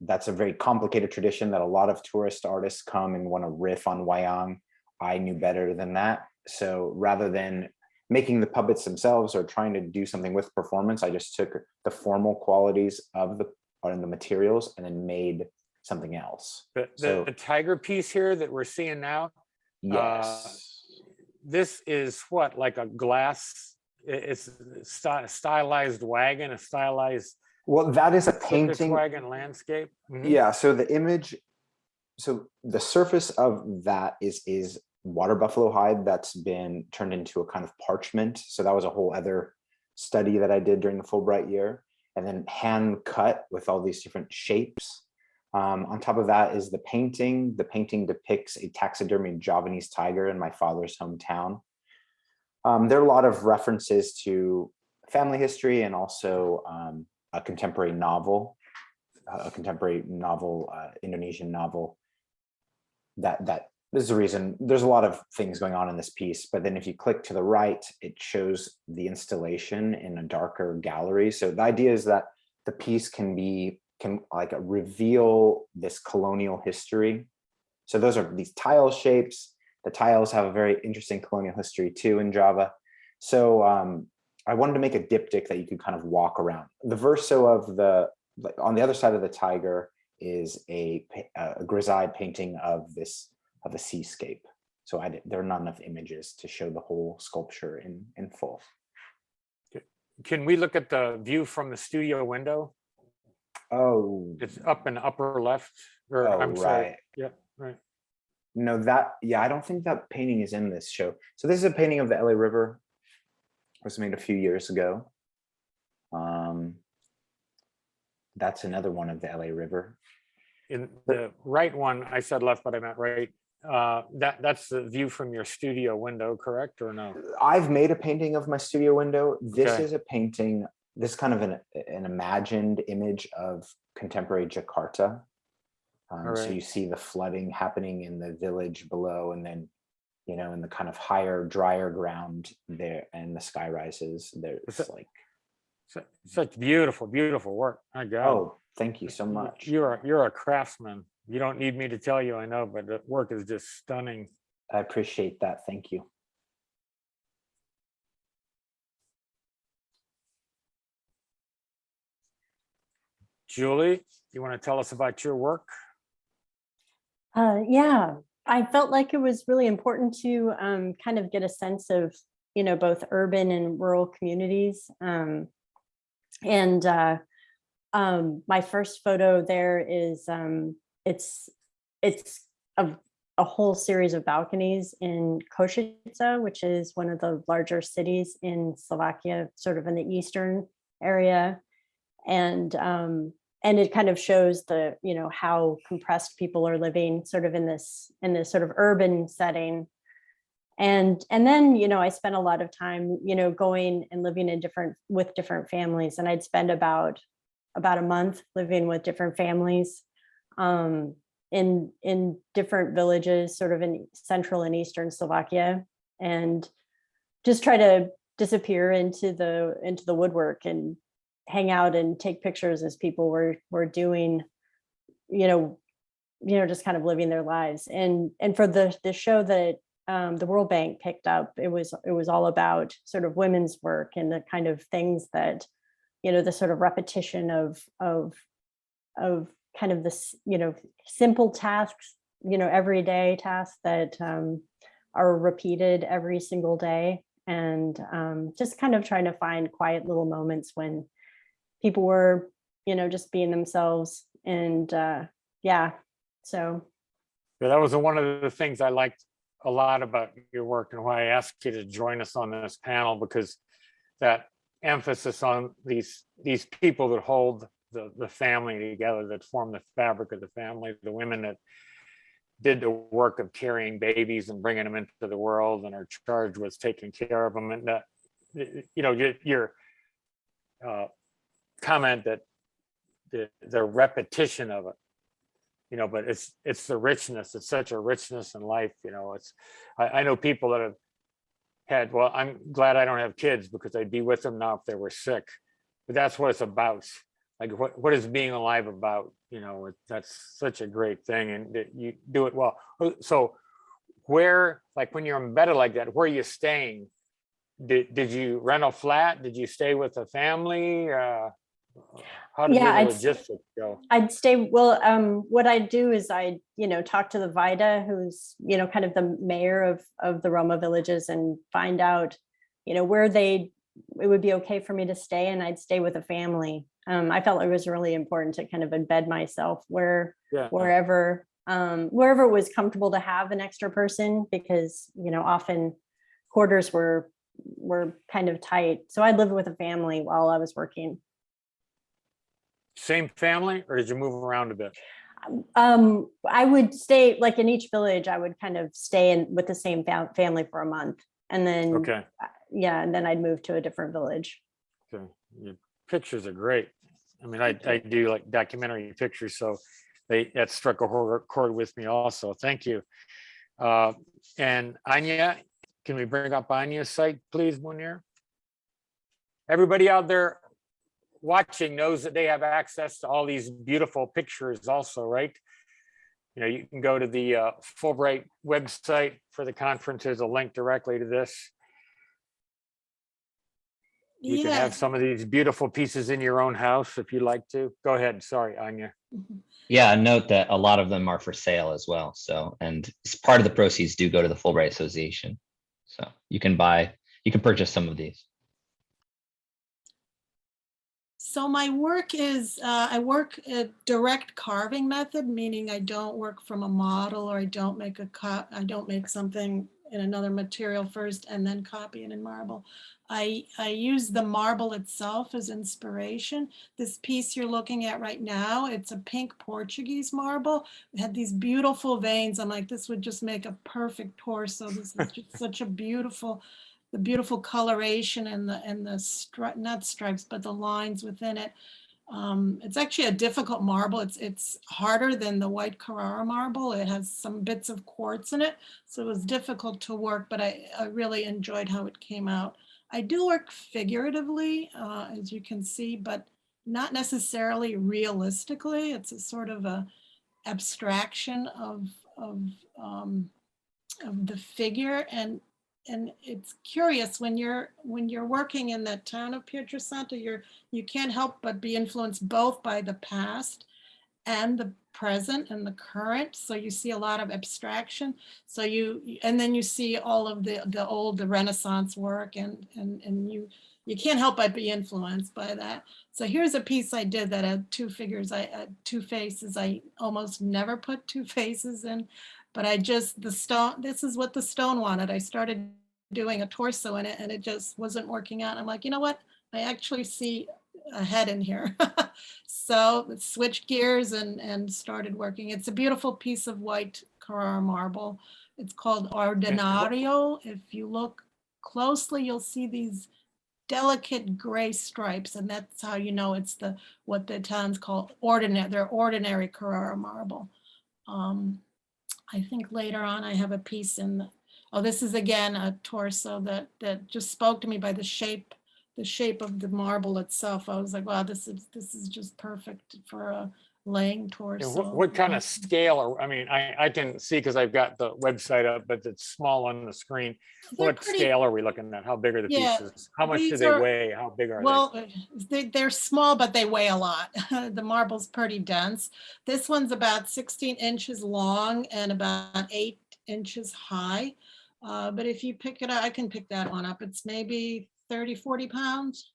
that's a very complicated tradition that a lot of tourist artists come and want to riff on wayang. I knew better than that. So rather than making the puppets themselves or trying to do something with performance, I just took the formal qualities of the or the materials and then made something else. The, the, So- the tiger piece here that we're seeing now, uh, Yes. this is what, like a glass? It's sty- stylized wayang, a stylized well, that is a painting. wayang landscape? Mhm. Yeah, so the image, so the surface of that is is water buffalo hide that's been turned into a kind of parchment. So that was a whole other study that I did during the Fulbright year, and then hand cut with all these different shapes. Um, on top of that is the painting. The painting depicts a taxidermy Javanese tiger in my father's hometown. Um, there are a lot of references to family history and also um, a contemporary novel a contemporary novel, uh, Indonesian novel. That that this is the reason. There's a lot of things going on in this piece, but then if you click to the right, it shows the installation in a darker gallery. So the idea is that the piece can be can like reveal this colonial history. So those are these tile shapes. The tiles have a very interesting colonial history too in Java. So um, I wanted to make a diptych that you could kind of walk around. The verso of the like on the other side of the tiger is a, a grisaille painting of this of a seascape. So I there are not enough images to show the whole sculpture in in full. Can we look at the view from the studio window? Oh, It's up in upper left, or oh I'm sorry, right. yeah, right. No, that yeah, I don't think that painting is in this show. So this is a painting of the LA River. Was made a few years ago. Um, that's another one of the LA River. In the right one, I said left, but I meant right. Uh, that, that's the view from your studio window, correct, or no? I've made a painting of my studio window. This Okay. is a painting, this kind of an, an imagined image of contemporary Jakarta. Um, so you see the flooding happening in the village below and then, you know, in the kind of higher, drier ground there and the sky rises, there's it- like, Su- Such beautiful, beautiful work. My God. oh, thank you so much. You're, you're a craftsman. You don't need me to tell you, I know, but the work is just stunning. I appreciate that. Thank you. Julie, you want to tell us about your work? Uh, yeah, I felt like it was really important to um, kind of get a sense of, you know, both urban and rural communities. Um, and uh, um, my first photo there is um, it's it's a, a whole series of balconies in Košice, which is one of the larger cities in Slovakia, sort of in the eastern area. And um, and it kind of shows the you know how compressed people are living sort of in this in this sort of urban setting. And and then you know i spent a lot of time you know going and living in different with different families and i'd spend about about a month living with different families um in in different villages sort of in central and eastern slovakia and just try to disappear into the into the woodwork and hang out and take pictures as people were were doing, you know, you know, just kind of living their lives. And and for the the show that um, the World Bank picked up, it was it was all about sort of women's work and the kind of things that, you know, the sort of repetition of of of kind of this, you know, simple tasks, you know, everyday tasks that um, are repeated every single day and um, just kind of trying to find quiet little moments when people were, you know, just being themselves. And uh, yeah, so Yeah, that was one of the things I liked a lot about your work and why I asked you to join us on this panel because that emphasis on these these people that hold the the family together, that form the fabric of the family, the women that did the work of carrying babies and bringing them into the world and are charged with taking care of them and that you know your your uh, comment that the the repetition of it you know but it's it's the richness it's such a richness in life you know it's i, I know people that have had well i'm glad i don't have kids because i'd be with them now if they were sick but that's what it's about. Like what what is being alive about you know it, that's such a great thing and that you do it well. Oh, so where like when you're embedded like that where are you staying? Did, did you rent a flat? Did you stay with a family? Uh how did Yeah, logistics go I'd stay, well, um, what I'd do is I, you know, talk to the vajda, who's, you know, kind of the mayor of, of the Roma villages and find out, you know, where they, it would be okay for me to stay and I'd stay with a family. Um, I felt it was really important to kind of embed myself where, yeah wherever, um, wherever it was comfortable to have an extra person because, you know, often quarters were, were kind of tight. So I lived with a family while I was working. Same family, or did you move around a bit? Um, I would stay, like in each village, I would kind of stay in with the same fam- family for a month. And then, Okay, yeah, and then I'd move to a different village. okay. Your pictures are great. I mean, I, I do like documentary pictures, so they, that struck a hor- chord with me also. Thank you. Uh, and Anya, can we bring up Anya's site, please, Munir? Everybody out there watching knows that they have access to all these beautiful pictures also, right? You know, you can go to the uh, Fulbright website for the conference. There's a link directly to this. You can have some of these beautiful pieces in your own house if you'd like to. Go ahead. Sorry, Anya. Mhm. Yeah, note that a lot of them are for sale as well. So, and s- part of the proceeds do go to the Fulbright Association. So you can buy, you can purchase some of these. So my work is, uh, I work a direct carving method, meaning I don't work from a model or I don't make a cut, I don't make something in another material first and then copy it in marble. I, I use the marble itself as inspiration. This piece you're looking at right now, it's a pink Portuguese marble. It had these beautiful veins. I'm like, this would just make a perfect torso. This is just such a beautiful the beautiful coloration and the and the stri- not stripes but the lines within it. Um, it's actually a difficult marble. It's it's harder than the white carrara marble. It has some bits of quartz in it so it was difficult to work but i, I really enjoyed how it came out. I do work figuratively uh, as you can see but not necessarily realistically. It's a sort of a abstraction of of um, of the figure and and it's curious when you're when you're working in that town of Pietrasanta, you're you can't help but be influenced both by the past and the present and the current. So you see a lot of abstraction. So you, and then you see all of the, the old, the Renaissance work and, and, and you, you can't help but be influenced by that. So here's a piece I did that had two figures, I had two faces. I almost never put two faces in, but I just, the stone, this is what the stone wanted. I started doing a torso in it and it just wasn't working out. I'm like, you know what? I actually see a head in here. so switched gears and, and started working. It's a beautiful piece of white Carrara marble. It's called Ordinario. If you look closely, you'll see these delicate gray stripes, and that's how you know it's the what the Italians call ordinary. They're ordinary Carrara marble. Um, I think later on I have a piece in. The, oh, this is again a torso that that just spoke to me by the shape, the shape of the marble itself. I was like, wow, this is this is just perfect for a laying torso. What, what kind Um, of scale, are I mean, I, I can see because I've got the website up, but it's small on the screen. they're What pretty- scale are we looking at? How big are the Yeah, pieces? How much do they are- weigh? How big are they? Well, uh, they, they're small, but they weigh a lot. the marble's pretty dense. This one's about 16 inches long and about eight inches high. Uh, but if you pick it up, I can pick that one up. It's maybe 30, 40 pounds.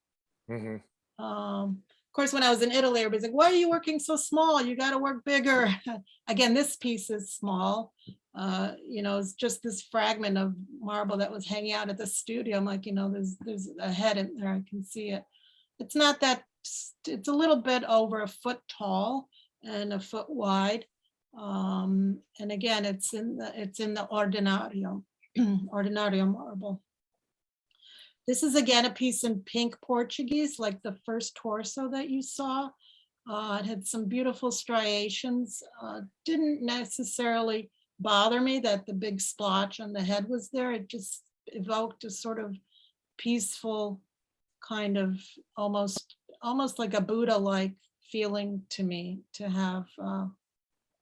Mhm. Um, of course, when I was in Italy, everybody's like, why are you working so small? You got to work bigger. Again, this piece is small. Uh, you know, it's just this fragment of marble that was hanging out at the studio. I'm like, you know, there's there's a head in there. I can see it. It's not that. It's a little bit over a foot tall and a foot wide. Um, and again, it's in the it's in the ordinario, ordinario marble. This is again a piece in pink Portuguese, like the first torso that you saw. Uh, it had some beautiful striations. Uh, didn't necessarily bother me that the big splotch on the head was there. It just evoked a sort of peaceful kind of almost almost like a Buddha-like feeling to me to have uh,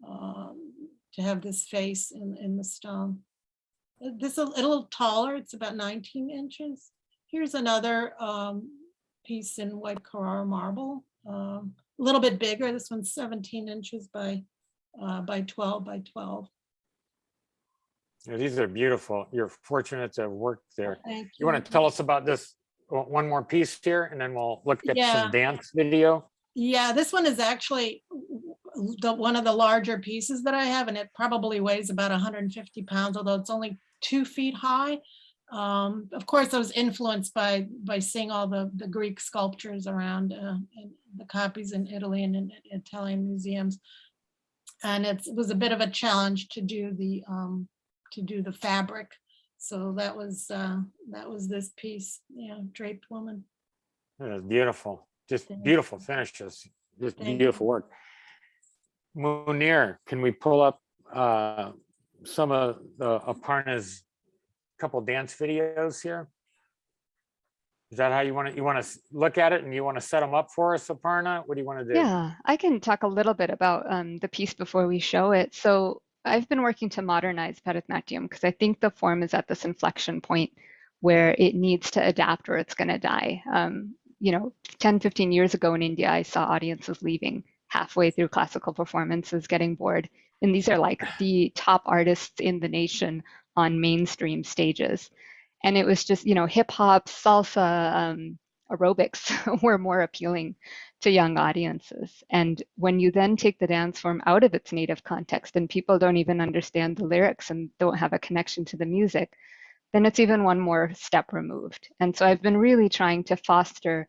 um, to have this face in in the stone. This is a little taller. It's about 19 inches. Here's another um, piece in white Carrara marble, um, a little bit bigger. This one's 17 inches by uh, by 12 by 12. Yeah, These are beautiful. You're fortunate to have worked there. Thank You you. want to tell us about this, one more piece here, and then we'll look at Yeah. some dance video? Yeah, this one is actually the one of the larger pieces that I have, and it probably weighs about 150 pounds, although it's only two feet high. Um, of course, I was influenced by by seeing all the the Greek sculptures around uh, the copies in Italy and in Italian museums, and it's, it was a bit of a challenge to do the um, to do the fabric. So that was uh, that was this piece, yeah, draped woman. Yeah, Beautiful, just Thank beautiful you. finishes, just Thank beautiful work. Munir, can we pull up uh, some of the Aparna's couple dance videos here? Is that how you want to, you want to look at it and you want to set them up for us, Aparna? What do you want to do? Yeah, I can talk a little bit about um, the piece before we show it. So I've been working to modernize Bharatanatyam because I think the form is at this inflection point where it needs to adapt or it's going to die. Um, you know, 10, 15 years ago in India, I saw audiences leaving halfway through classical performances, getting bored. And these are like the top artists in the nation on mainstream stages. And it was just, you know, hip hop, salsa, um, aerobics were more appealing to young audiences. And when you then take the dance form out of its native context and people don't even understand the lyrics and don't have a connection to the music, then it's even one more step removed. And so I've been really trying to foster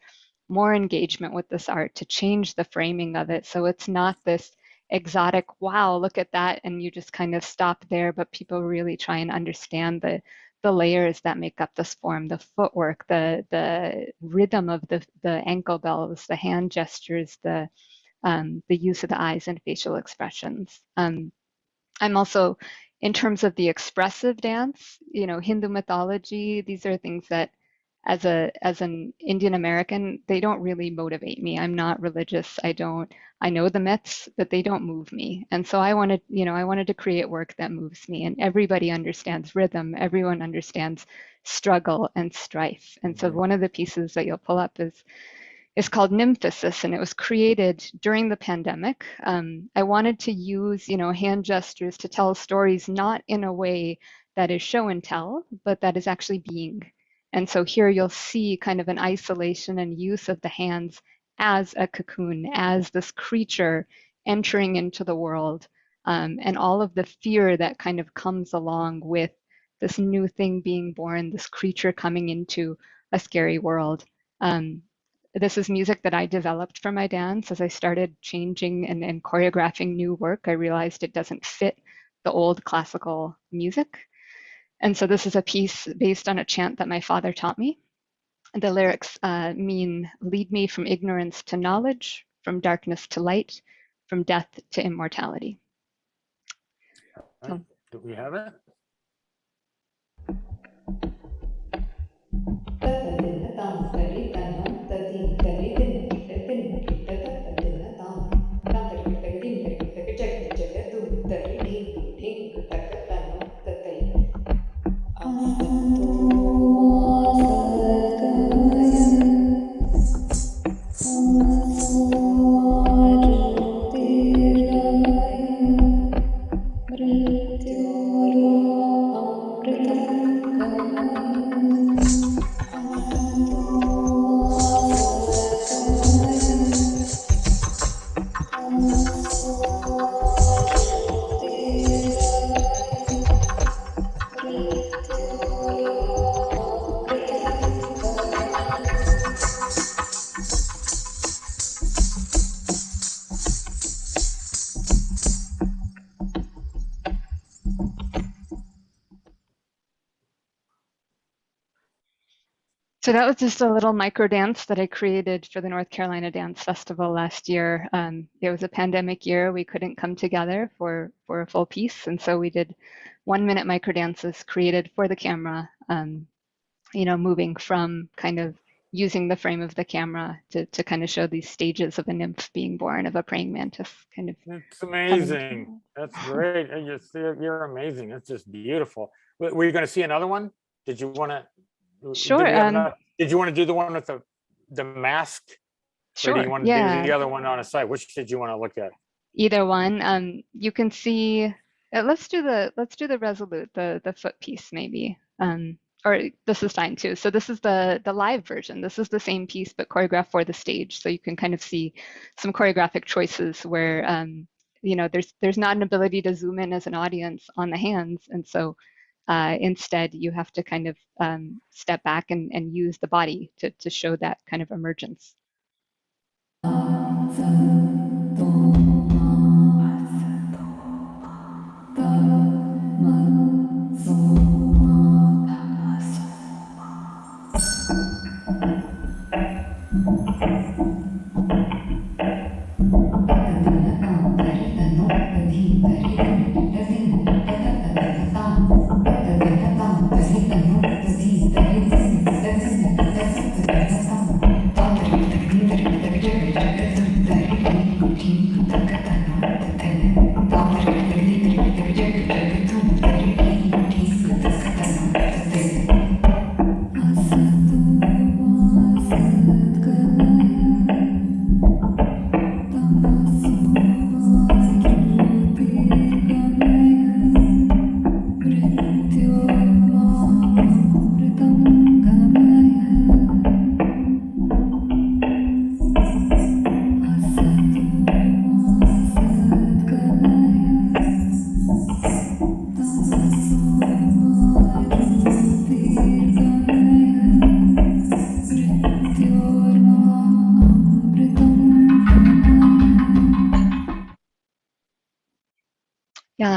more engagement with this art to change the framing of it. So it's not this exotic, wow, look at that. And you just kind of stop there, but people really try and understand the the layers that make up this form, the footwork, the the rhythm of the the ankle bells, the hand gestures, the um, the use of the eyes and facial expressions. Um, I'm also, in terms of the expressive dance, you know, Hindu mythology. These are things that, as a as an Indian American, they don't really motivate me. I'm not religious. I don't. I know the myths, but they don't move me. And so I wanted, you know, I wanted to create work that moves me. And everybody understands rhythm. Everyone understands struggle and strife. And so one of the pieces that you'll pull up is is called Nymphosis, and it was created during the pandemic. Um, I wanted to use, you know, hand gestures to tell stories not in a way that is show and tell, but that is actually being. And so here you'll see kind of an isolation and use of the hands as a cocoon, as this creature entering into the world, um, and all of the fear that kind of comes along with this new thing being born, this creature coming into a scary world. Um, this is music that I developed for my dance as I started changing and, and choreographing new work. I realized it doesn't fit the old classical music. And so this is a piece based on a chant that my father taught me. The lyrics uh, mean lead me from ignorance to knowledge, from darkness to light, from death to immortality. Right. Do we have it? So that was just a little micro dance that I created for the North Carolina Dance Festival last year. Um, it was a pandemic year. We couldn't come together for, for a full piece. And so we did one minute micro dances created for the camera, um, you know, moving from kind of using the frame of the camera to, to kind of show these stages of a nymph being born of a praying mantis kind of. It's amazing. That's great. And You're, you're amazing. That's just beautiful. Were were you going to see another one? Did you want to? Sure, um, Did you want to do the one with the, the mask? Or do you Sure, want to do yeah. the other one on a side? Which did you want to look at? either one. Um, you can see. Uh, let's do the let's do the resolute, the the foot piece maybe. Um, or this is fine too. So this is the the live version. This is the same piece but choreographed for the stage. So you can kind of see some choreographic choices where um, you know there's there's not an ability to zoom in as an audience on the hands, and so uh, instead you have to kind of um, step back and, and use the body to to show that kind of emergence.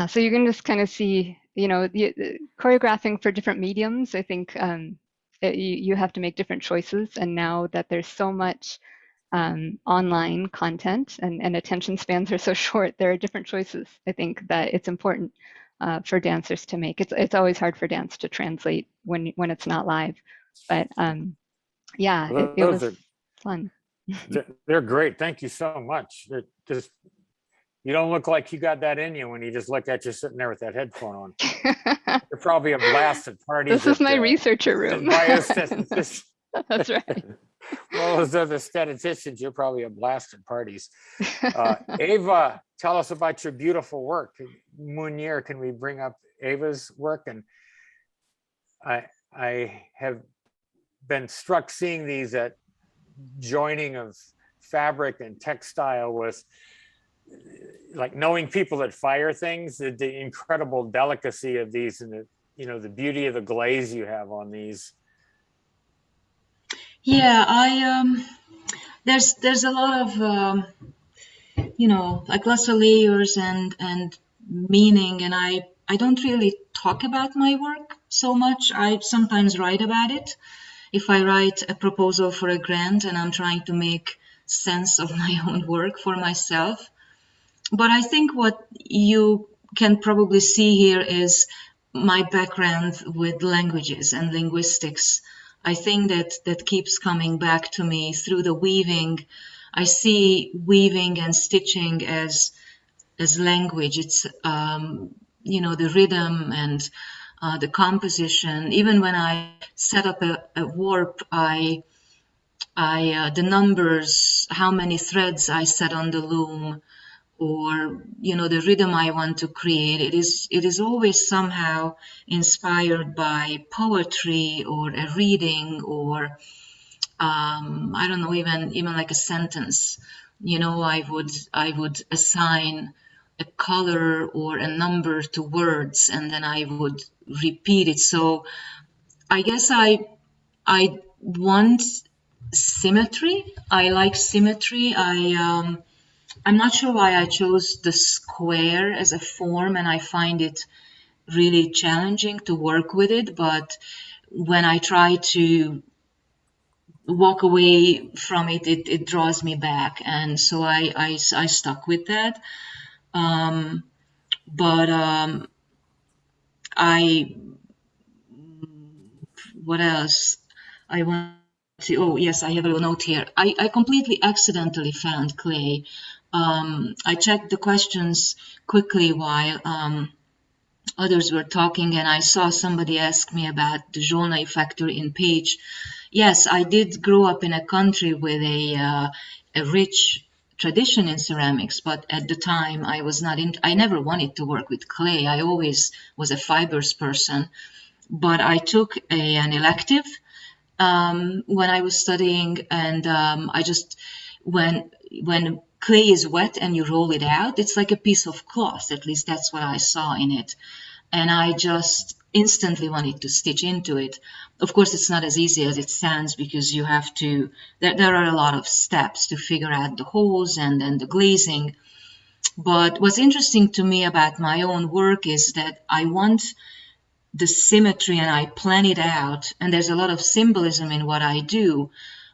So you can just kind of see, you know, the, the choreographing for different mediums. I think um, it, you, you have to make different choices. And now that there's so much um, online content and, and attention spans are so short, there are different choices. I think that it's important uh, for dancers to make. It's it's always hard for dance to translate when when it's not live, but um, yeah, Well, it, it was are- fun. They're- They're great. Thank you so much. They're just, you don't look like you got that in you when you just look at you sitting there with that headphone on. You're probably a blast at parties. this is my uh, researcher room. That's right. Well, as other statisticians, you're probably a blast at parties. Uh, Ava, tell us about your beautiful work. Munir, can we bring up Ava's work? And I, I have been struck seeing these at joining of fabric and textile with like knowing people that fire things, the, the incredible delicacy of these and the, you know, the beauty of the glaze you have on these. Yeah, I um, there's there's a lot of um, you know like lots of layers and and meaning, and I I don't really talk about my work so much. I sometimes write about it. If I write a proposal for a grant and I'm trying to make sense of my own work for myself, but I think what you can probably see here is my background with languages and linguistics. I think that that keeps coming back to me through the weaving. I see weaving and stitching as as language. It's um, you know the rhythm and uh, the composition. Even when I set up a, a warp, I I uh, the numbers, how many threads I set on the loom, or you know the rhythm I want to create. It is it is always somehow inspired by poetry or a reading or um, I don't know even even like a sentence. You know I would I would assign a color or a number to words and then I would repeat it. So I guess I I want symmetry. I like symmetry. I um, I'm not sure why I chose the square as a form, and I find it really challenging to work with it. But when I try to walk away from it, it, it draws me back, and so I I, I stuck with that. Um, but um, I what else? I want to. Oh yes, I have a note here. I, I completely accidentally found clay um, I checked the questions quickly while um, others were talking, and I saw somebody ask me about the Zsolnay factory in Pécs. Yes, I did grow up in a country with a, uh, a rich tradition in ceramics, but at the time I was not in, I never wanted to work with clay. I always was a fibers person, but I took a, an elective um, when I was studying, and um, I just when when clay is wet and you roll it out, it's like a piece of cloth. At least that's what I saw in it. And I just instantly wanted to stitch into it. Of course, it's not as easy as it sounds because you have to, there, there are a lot of steps to figure out the holes and then the glazing. But what's interesting to me about my own work is that I want the symmetry and I plan it out. And there's a lot of symbolism in what I do.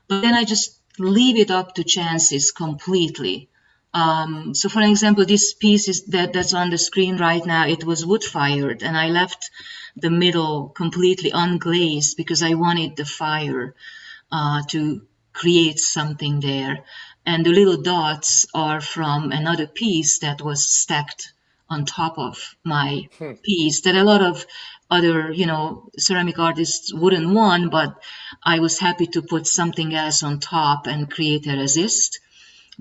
But then I just leave it up to chances completely. Um, so for example, this piece is that that's on the screen right now, it was wood fired and I left the middle completely unglazed because I wanted the fire uh, to create something there. And the little dots are from another piece that was stacked on top of my Hmm. piece that a lot of other, you know, ceramic artists wouldn't want, but I was happy to put something else on top and create a resist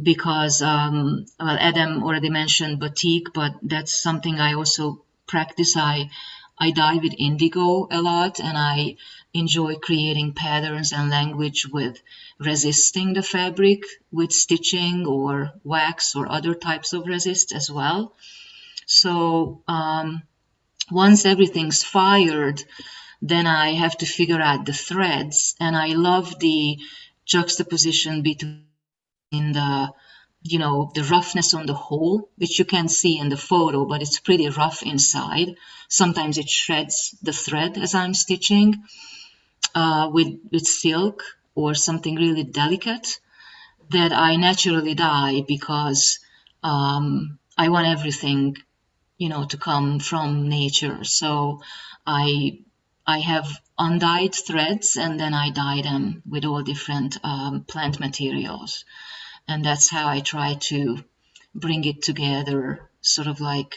because, um, well, Adam already mentioned batik, but that's something I also practice. I, I dye with indigo a lot and I enjoy creating patterns and language with resisting the fabric with stitching or wax or other types of resist as well. So, um, once everything's fired, then I have to figure out the threads. And I love the juxtaposition between the, you know, the roughness on the hole, which you can see in the photo, but it's pretty rough inside. Sometimes it shreds the thread as I'm stitching uh, with, with silk or something really delicate that I naturally dye because um, I want everything you know to come from nature so i i have undyed threads and then i dye them with all different um, plant materials and that's how i try to bring it together sort of like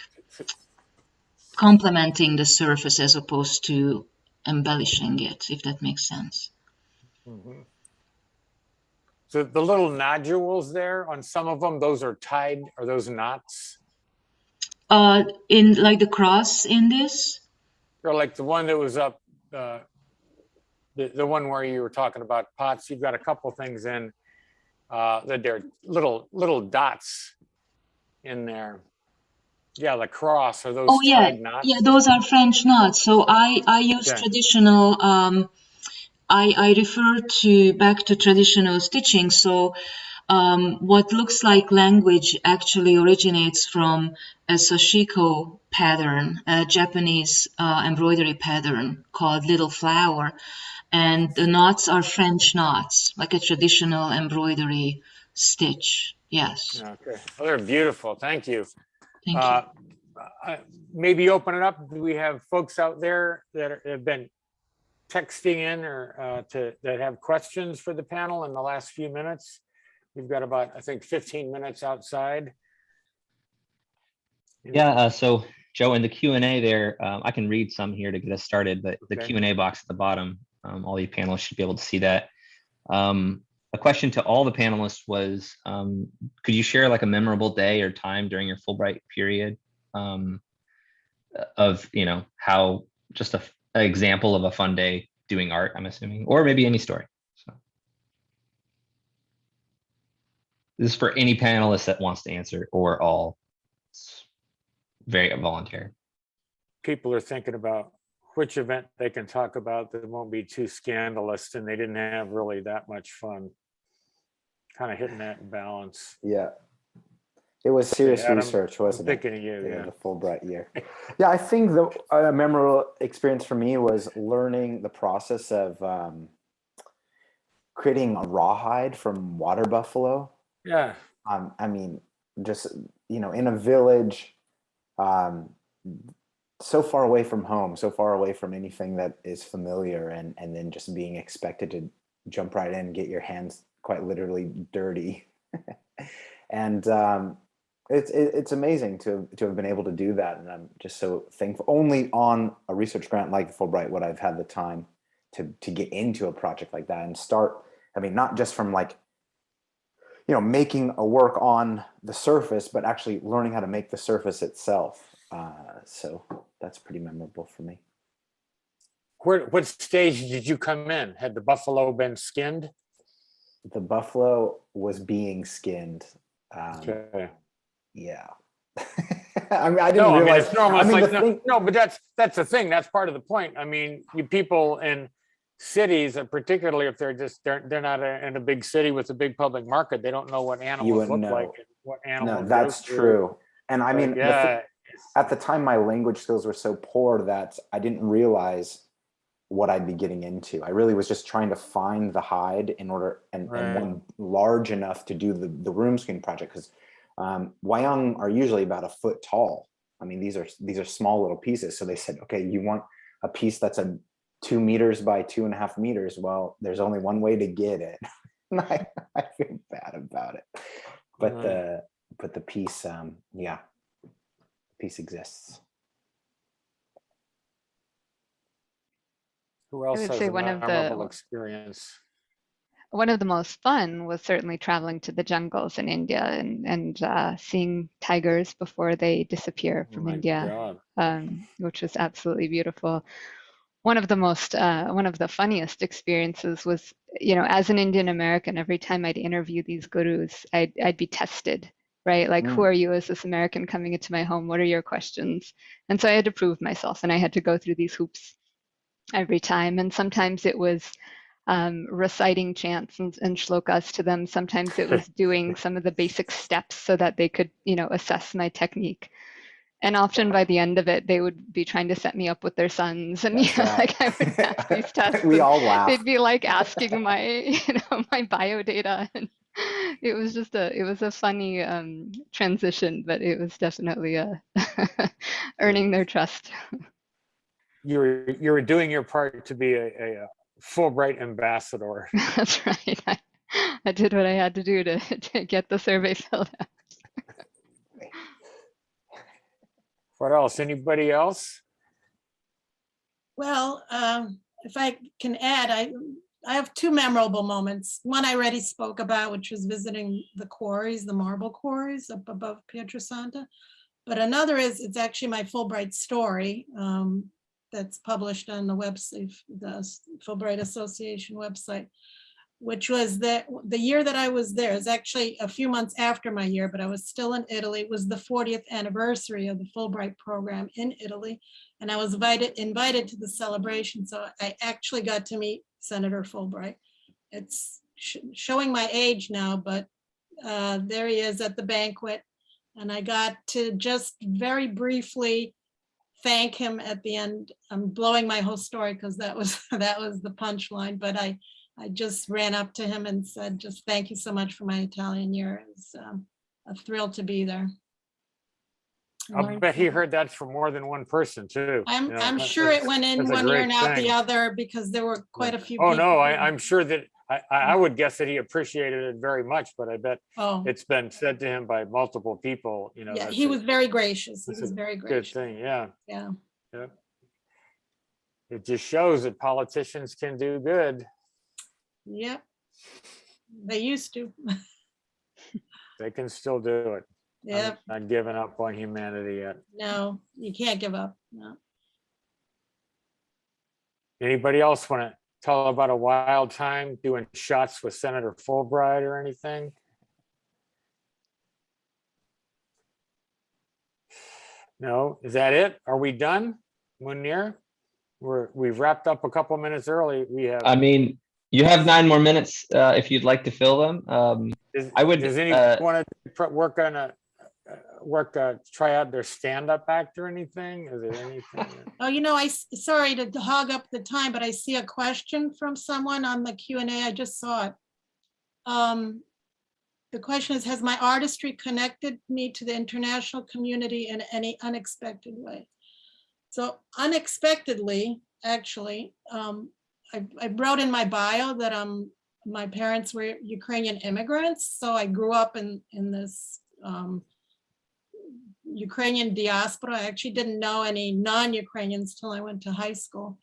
complementing the surface as opposed to embellishing it if that makes sense Mhm. So the little nodules there on some of them, those are tied, are those knots? Uh, in like the cross in this? Or like the one that was up, uh, the, the one where you were talking about pots, you've got a couple things in, uh, that they're little, little dots in there. Yeah, the cross, are those Oh yeah, knots? yeah, those are French knots. So I I use Okay. traditional. Um, I I refer to back to traditional stitching. So um, what looks like language actually originates from a sashiko pattern, a Japanese uh, embroidery pattern called Little Flower, and the knots are French knots, like a traditional embroidery stitch. Yes, Okay, well, they're beautiful, thank you. thank you. Uh, uh, Maybe open it up, do we have folks out there that are- have been texting in or uh, to, that have questions for the panel in the last few minutes? We've got about, I think, 15 minutes outside. Yeah, uh, so Joe, in the Q and A there, um, I can read some here to get us started, but the Q and A box at the bottom, um, all the panelists should be able to see that. Um, a question to all the panelists was, um, could you share like a memorable day or time during your Fulbright period? Um, of, you know, how, just a, an example of a fun day doing art, I'm assuming, or maybe any story. This is for any panelist that wants to answer or all. It's very voluntary. People are thinking about which event they can talk about that won't be too scandalous and they didn't have really that much fun. Kind of hitting that balance. Yeah. It was serious Adam, research, wasn't it? thinking of you, Yeah, yeah. the Fulbright year. Yeah, I think the uh, memorable experience for me was learning the process of um, creating a rawhide from water buffalo. Yeah, Um, I mean, just you know, in a village, um, so far away from home, so far away from anything that is familiar, and and then just being expected to jump right in, get your hands quite literally dirty, and um, it's it's amazing to to have been able to do that, and I'm just so thankful. Only on a research grant like Fulbright would I've had the time to to get into a project like that and start. I mean, not just from like you know making a work on the surface but actually learning how to make the surface itself uh, so that's pretty memorable for me where, what stage did you come in? Had the buffalo been skinned? the buffalo was being skinned um, Okay. yeah i mean i didn't No, I mean, realize it's normal. I mean, like, no, thing- no, but that's, that's the thing. That's part of the point. I mean, you people in cities, and particularly if they're just, they're, they're not a- in a big city with a big public market, they don't know what animals look wouldn't like. and What animals. no that's through. true and i mean the Yeah, at the time my language skills were so poor that i didn't realize what i'd be getting into i really was just trying to find the hide in order and, Right. and one large enough to do the, the room screen project because um, wayang are usually about a foot tall i mean these are these are small little pieces so they said okay you want a piece that's a two meters by two and a half meters well there's only one way to get it I, I feel bad about it but Right. the but the piece um yeah piece exists who else would has say a one of the- experience? one of the most fun was certainly traveling to the jungles in India and and uh, seeing tigers before they disappear Oh from my India, um, which was absolutely beautiful. One of the most uh, one of the funniest experiences was, you know, as an Indian American, every time I'd interview these gurus, I'd I'd be tested, right? Like, who Mm. are you as this American coming into my home? What are your questions? And so I had to prove myself, and I had to go through these hoops every time. And sometimes it was um, reciting chants and, and shlokas to them. Sometimes it was doing some of the basic steps so that they could, you know, assess my technique. And often by the end of it, they would be trying to set me up with their sons, and right. like I would pass these tests. we all laugh They'd be like asking my, you know, my bio data, and it was just a, it was a funny um, transition, but it was definitely a earning their trust. You were, you were doing your part to be a, a uh, Fulbright ambassador. That's right. I, I did what I had to do to, to get the survey filled out. What else? Anybody else? Well, um, if I can add, I, I have two memorable moments. One I already spoke about, which was visiting the quarries, the marble quarries up above Pietrasanta. But another is, it's actually my Fulbright story um, that's published on the website, the Fulbright Association website, which was that the year that I was there is actually a few months after my year, but I was still in Italy. It was the 40th anniversary of the Fulbright program in Italy. And I was invited, invited to the celebration. So I actually got to meet Senator Fulbright. It's sh- showing my age now, but uh, there he is at the banquet. And I got to just very briefly thank him at the end. I'm blowing my whole story because that was, that was the punchline, but I, I just ran up to him and said, just thank you so much for my Italian year. It was um, a thrill to be there. I'll Learned bet he heard that from more than one person too. I'm, you know, I'm sure it went in one ear and out thing. the other because there were quite a few. Oh, no, I, I'm sure that, I, I I would guess that he appreciated it very much, but I bet Oh, it's been said to him by multiple people, you know. yeah, he a was very gracious. He was very gracious. Good thing, yeah. Yeah. It just shows that politicians can do good. Yep. Mm. They used to. They can still do it. I'm Yep. Not giving up on humanity yet. No, you can't give up. No. Anybody else want to tell about a wild time doing shots with Senator Fulbright or anything? No, is that it? Are we done? Munir? We're, we've wrapped up a couple minutes early. We have. I mean, you have nine more minutes uh, if you'd like to fill them. Um, Does- I would, Does uh, anyone want to work on a, uh, work, uh, try out their stand-up act or anything? Is there anything? Oh, you know, I sorry to hog up the time, but I see a question from someone on the Q and A. I just saw it. Um, The question is, has my artistry connected me to the international community in any unexpected way? So unexpectedly, actually, um, I, I wrote in my bio that um, my parents were Ukrainian immigrants, so I grew up in, in this um, Ukrainian diaspora. I actually didn't know any non-Ukrainians till I went to high school.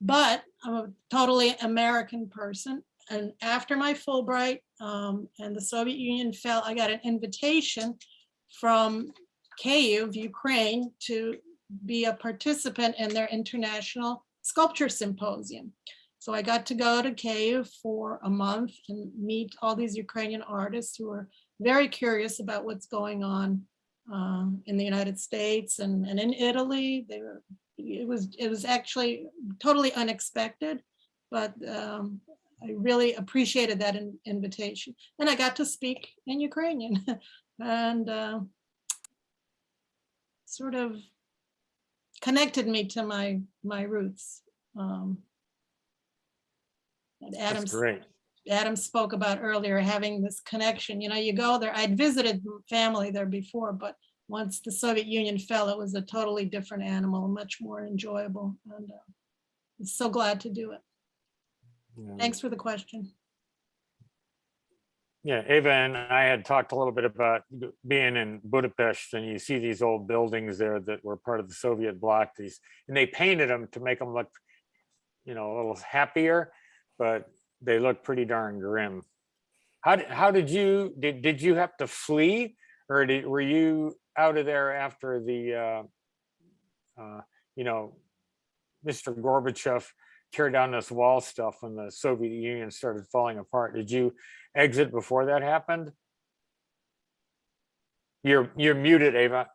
But I'm a totally American person. And after my Fulbright um, and the Soviet Union fell, I got an invitation from Kyiv, Ukraine, to be a participant in their international sculpture symposium. So I got to go to Kyiv for a month and meet all these Ukrainian artists who are very curious about what's going on um, in the United States and, and in Italy. They were, it was, it was actually totally unexpected, but um, I really appreciated that in- invitation. And I got to speak in Ukrainian and uh, sort of connected me to my, my roots. Um, and That's Adam's great. Adam spoke about earlier, having this connection, you know, you go there, I'd visited family there before, but once the Soviet Union fell, it was a totally different animal, much more enjoyable. And uh, I'm so glad to do it. Yeah. Thanks for the question. Yeah, Ava and I had talked a little bit about being in Budapest and you see these old buildings there that were part of the Soviet bloc, these, and they painted them to make them look, you know, a little happier, but they look pretty darn grim. How did, how did you, did, did you have to flee? Or did, were you out of there after the, uh, uh, you know, Mr. Gorbachev tear down this wall stuff when the Soviet Union started falling apart? Did you exit before that happened? You're, you're muted, Ava.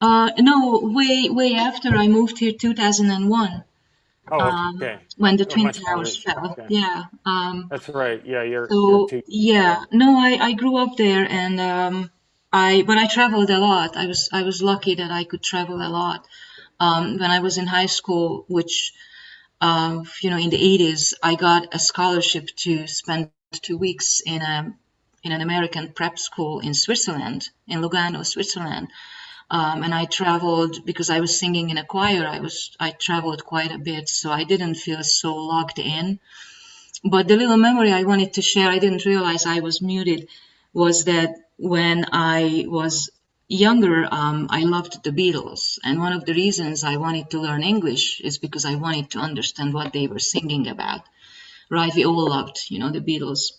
Uh, no, way, way after I moved here, 2001, Oh, Um, when the Oh, Twin much Towers recent, fell. okay. Yeah. Um, that's right. Yeah, you're. so you're yeah, no, I, I grew up there and um, I, but I traveled a lot. I was, I was lucky that I could travel a lot. Um, when I was in high school, which, um, you know, in the 80s, I got a scholarship to spend two weeks in a, in an American prep school in Switzerland, in Lugano, Switzerland. Um, and I traveled because I was singing in a choir. I was I traveled quite a bit, so I didn't feel so locked in. But the little memory I wanted to share, I didn't realize I was muted, was that when I was younger, um, I loved the Beatles. And one of the reasons I wanted to learn English is because I wanted to understand what they were singing about. Right? We all loved, you know, the Beatles.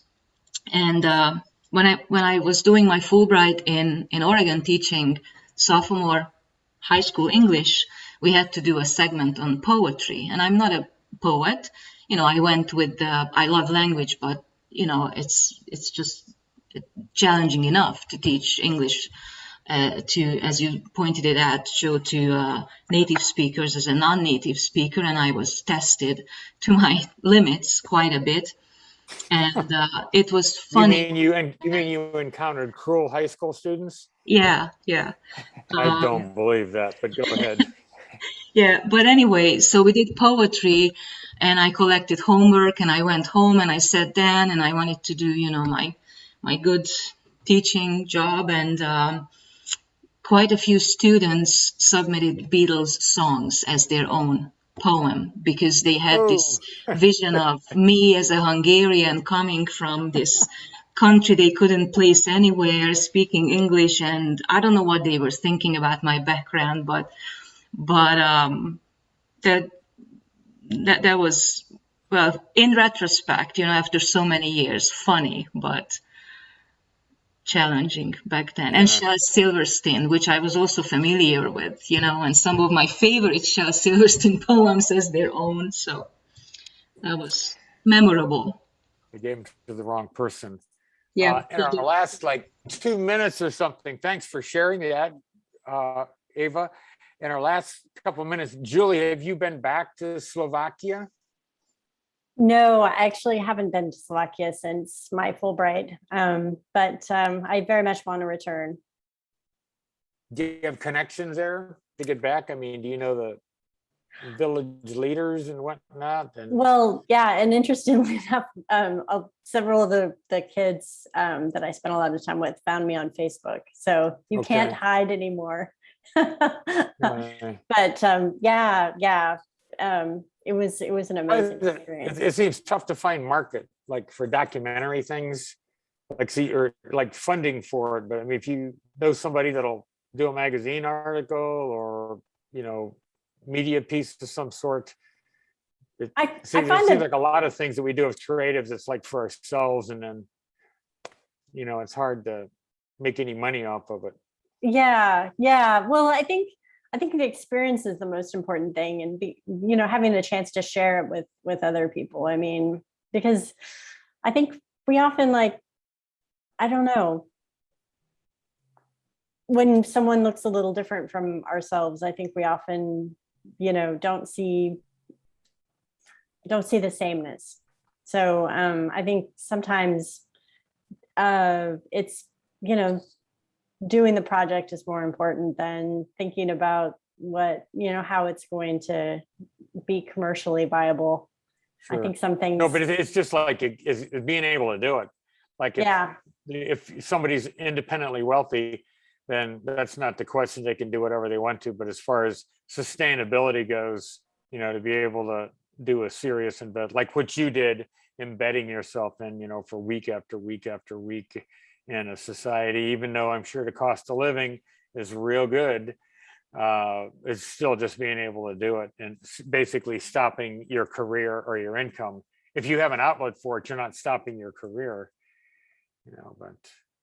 And uh, when I when I was doing my Fulbright in in Oregon, teaching sophomore high school English, we had to do a segment on poetry. And I'm not a poet. You know, I went with the I love language, but you know, it's it's just challenging enough to teach English uh, to, as you pointed it out, show to uh, native speakers as a non-native speaker, and I was tested to my limits quite a bit. And uh, it was You funny. mean you, and you mean you encountered cruel high school students? Yeah, yeah. I Um, don't believe that, but go ahead. Yeah, but anyway, so we did poetry and I collected homework and I went home and I sat down and I wanted to do, you know, my my good teaching job and um, quite a few students submitted Beatles songs as their own poem because they had this vision of me as a Hungarian coming from this country they couldn't place anywhere speaking English and I don't know what they were thinking about my background but but um, that that that was well in retrospect you know after so many years funny but challenging back then. And Shel Silverstein which I was also familiar with you know and some of my favorite Shel Silverstein poems as their own so that was memorable. I gave them to the wrong person. Yeah Uh, In our last like two minutes or something, thanks for sharing that, uh, Ava. In our last couple of minutes, Julie, have you been back to Slovakia? No, I actually haven't been to Slovakia since my Fulbright, um, but um, I very much want to return. Do you have connections there to get back? I mean, do you know the village leaders and whatnot? And Well, yeah, and interestingly enough, um, uh, several of the the kids um, that I spent a lot of time with found me on Facebook, so you can't hide anymore. but um, yeah, yeah, um, it was it was an amazing It experience. it seems tough to find market, like for documentary things, like see, or like funding for it, but I mean, if you know somebody that'll do a magazine article or, you know, media piece of some sort. It I, I seems, it seems like a lot of things that we do as creatives, it's like for ourselves and then, you know, it's hard to make any money off of it. Yeah, yeah. Well, I think I think the experience is the most important thing, and be you know having the chance to share it with with other people. I mean, because I think we often like I don't know when someone looks a little different from ourselves. I think we often you know don't see don't see the sameness. So um, I think sometimes uh, it's you know doing the project is more important than thinking about what you know how it's going to be commercially viable i think some things No, but it's just like, it- is is being able to do it. Like, if- yeah if somebody's independently wealthy, then that's not the question. They can do whatever they want to. But as far as sustainability goes, you know, to be able to do a serious embed, like what you did, embedding yourself in, you know, for week after week after week in a society, even though I'm sure the cost of living is real good, uh, it's still just being able to do it and basically stopping your career or your income. If you have an outlet for it, you're not stopping your career you know, but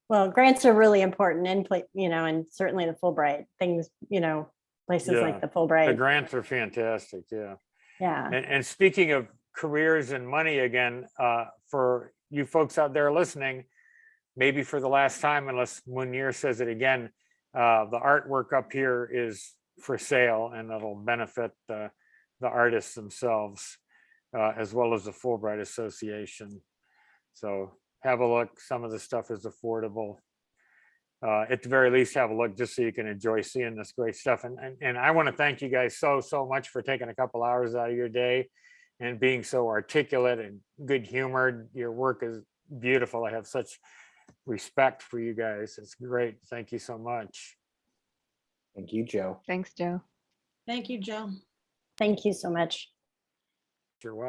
well grants are really important and you know and certainly the fulbright things you know places Yeah, like the Fulbright. the grants are fantastic, yeah. yeah And, and speaking of careers and money again, uh, for you folks out there listening, maybe for the last time, unless Munir says it again, uh, the artwork up here is for sale and it'll benefit the, the artists themselves, uh, as well as the Fulbright Association. So have a look. Some of the stuff is affordable. Uh, at the very least, have a look just so you can enjoy seeing this great stuff. And, and, and I want to thank you guys so, so much for taking a couple hours out of your day and being so articulate and good humored. Your work is beautiful. I have such respect for you guys. It's great. Thank you so much. Thank you, Joe. Thanks, Joe. Thank you, Joe. thank you so much You're welcome.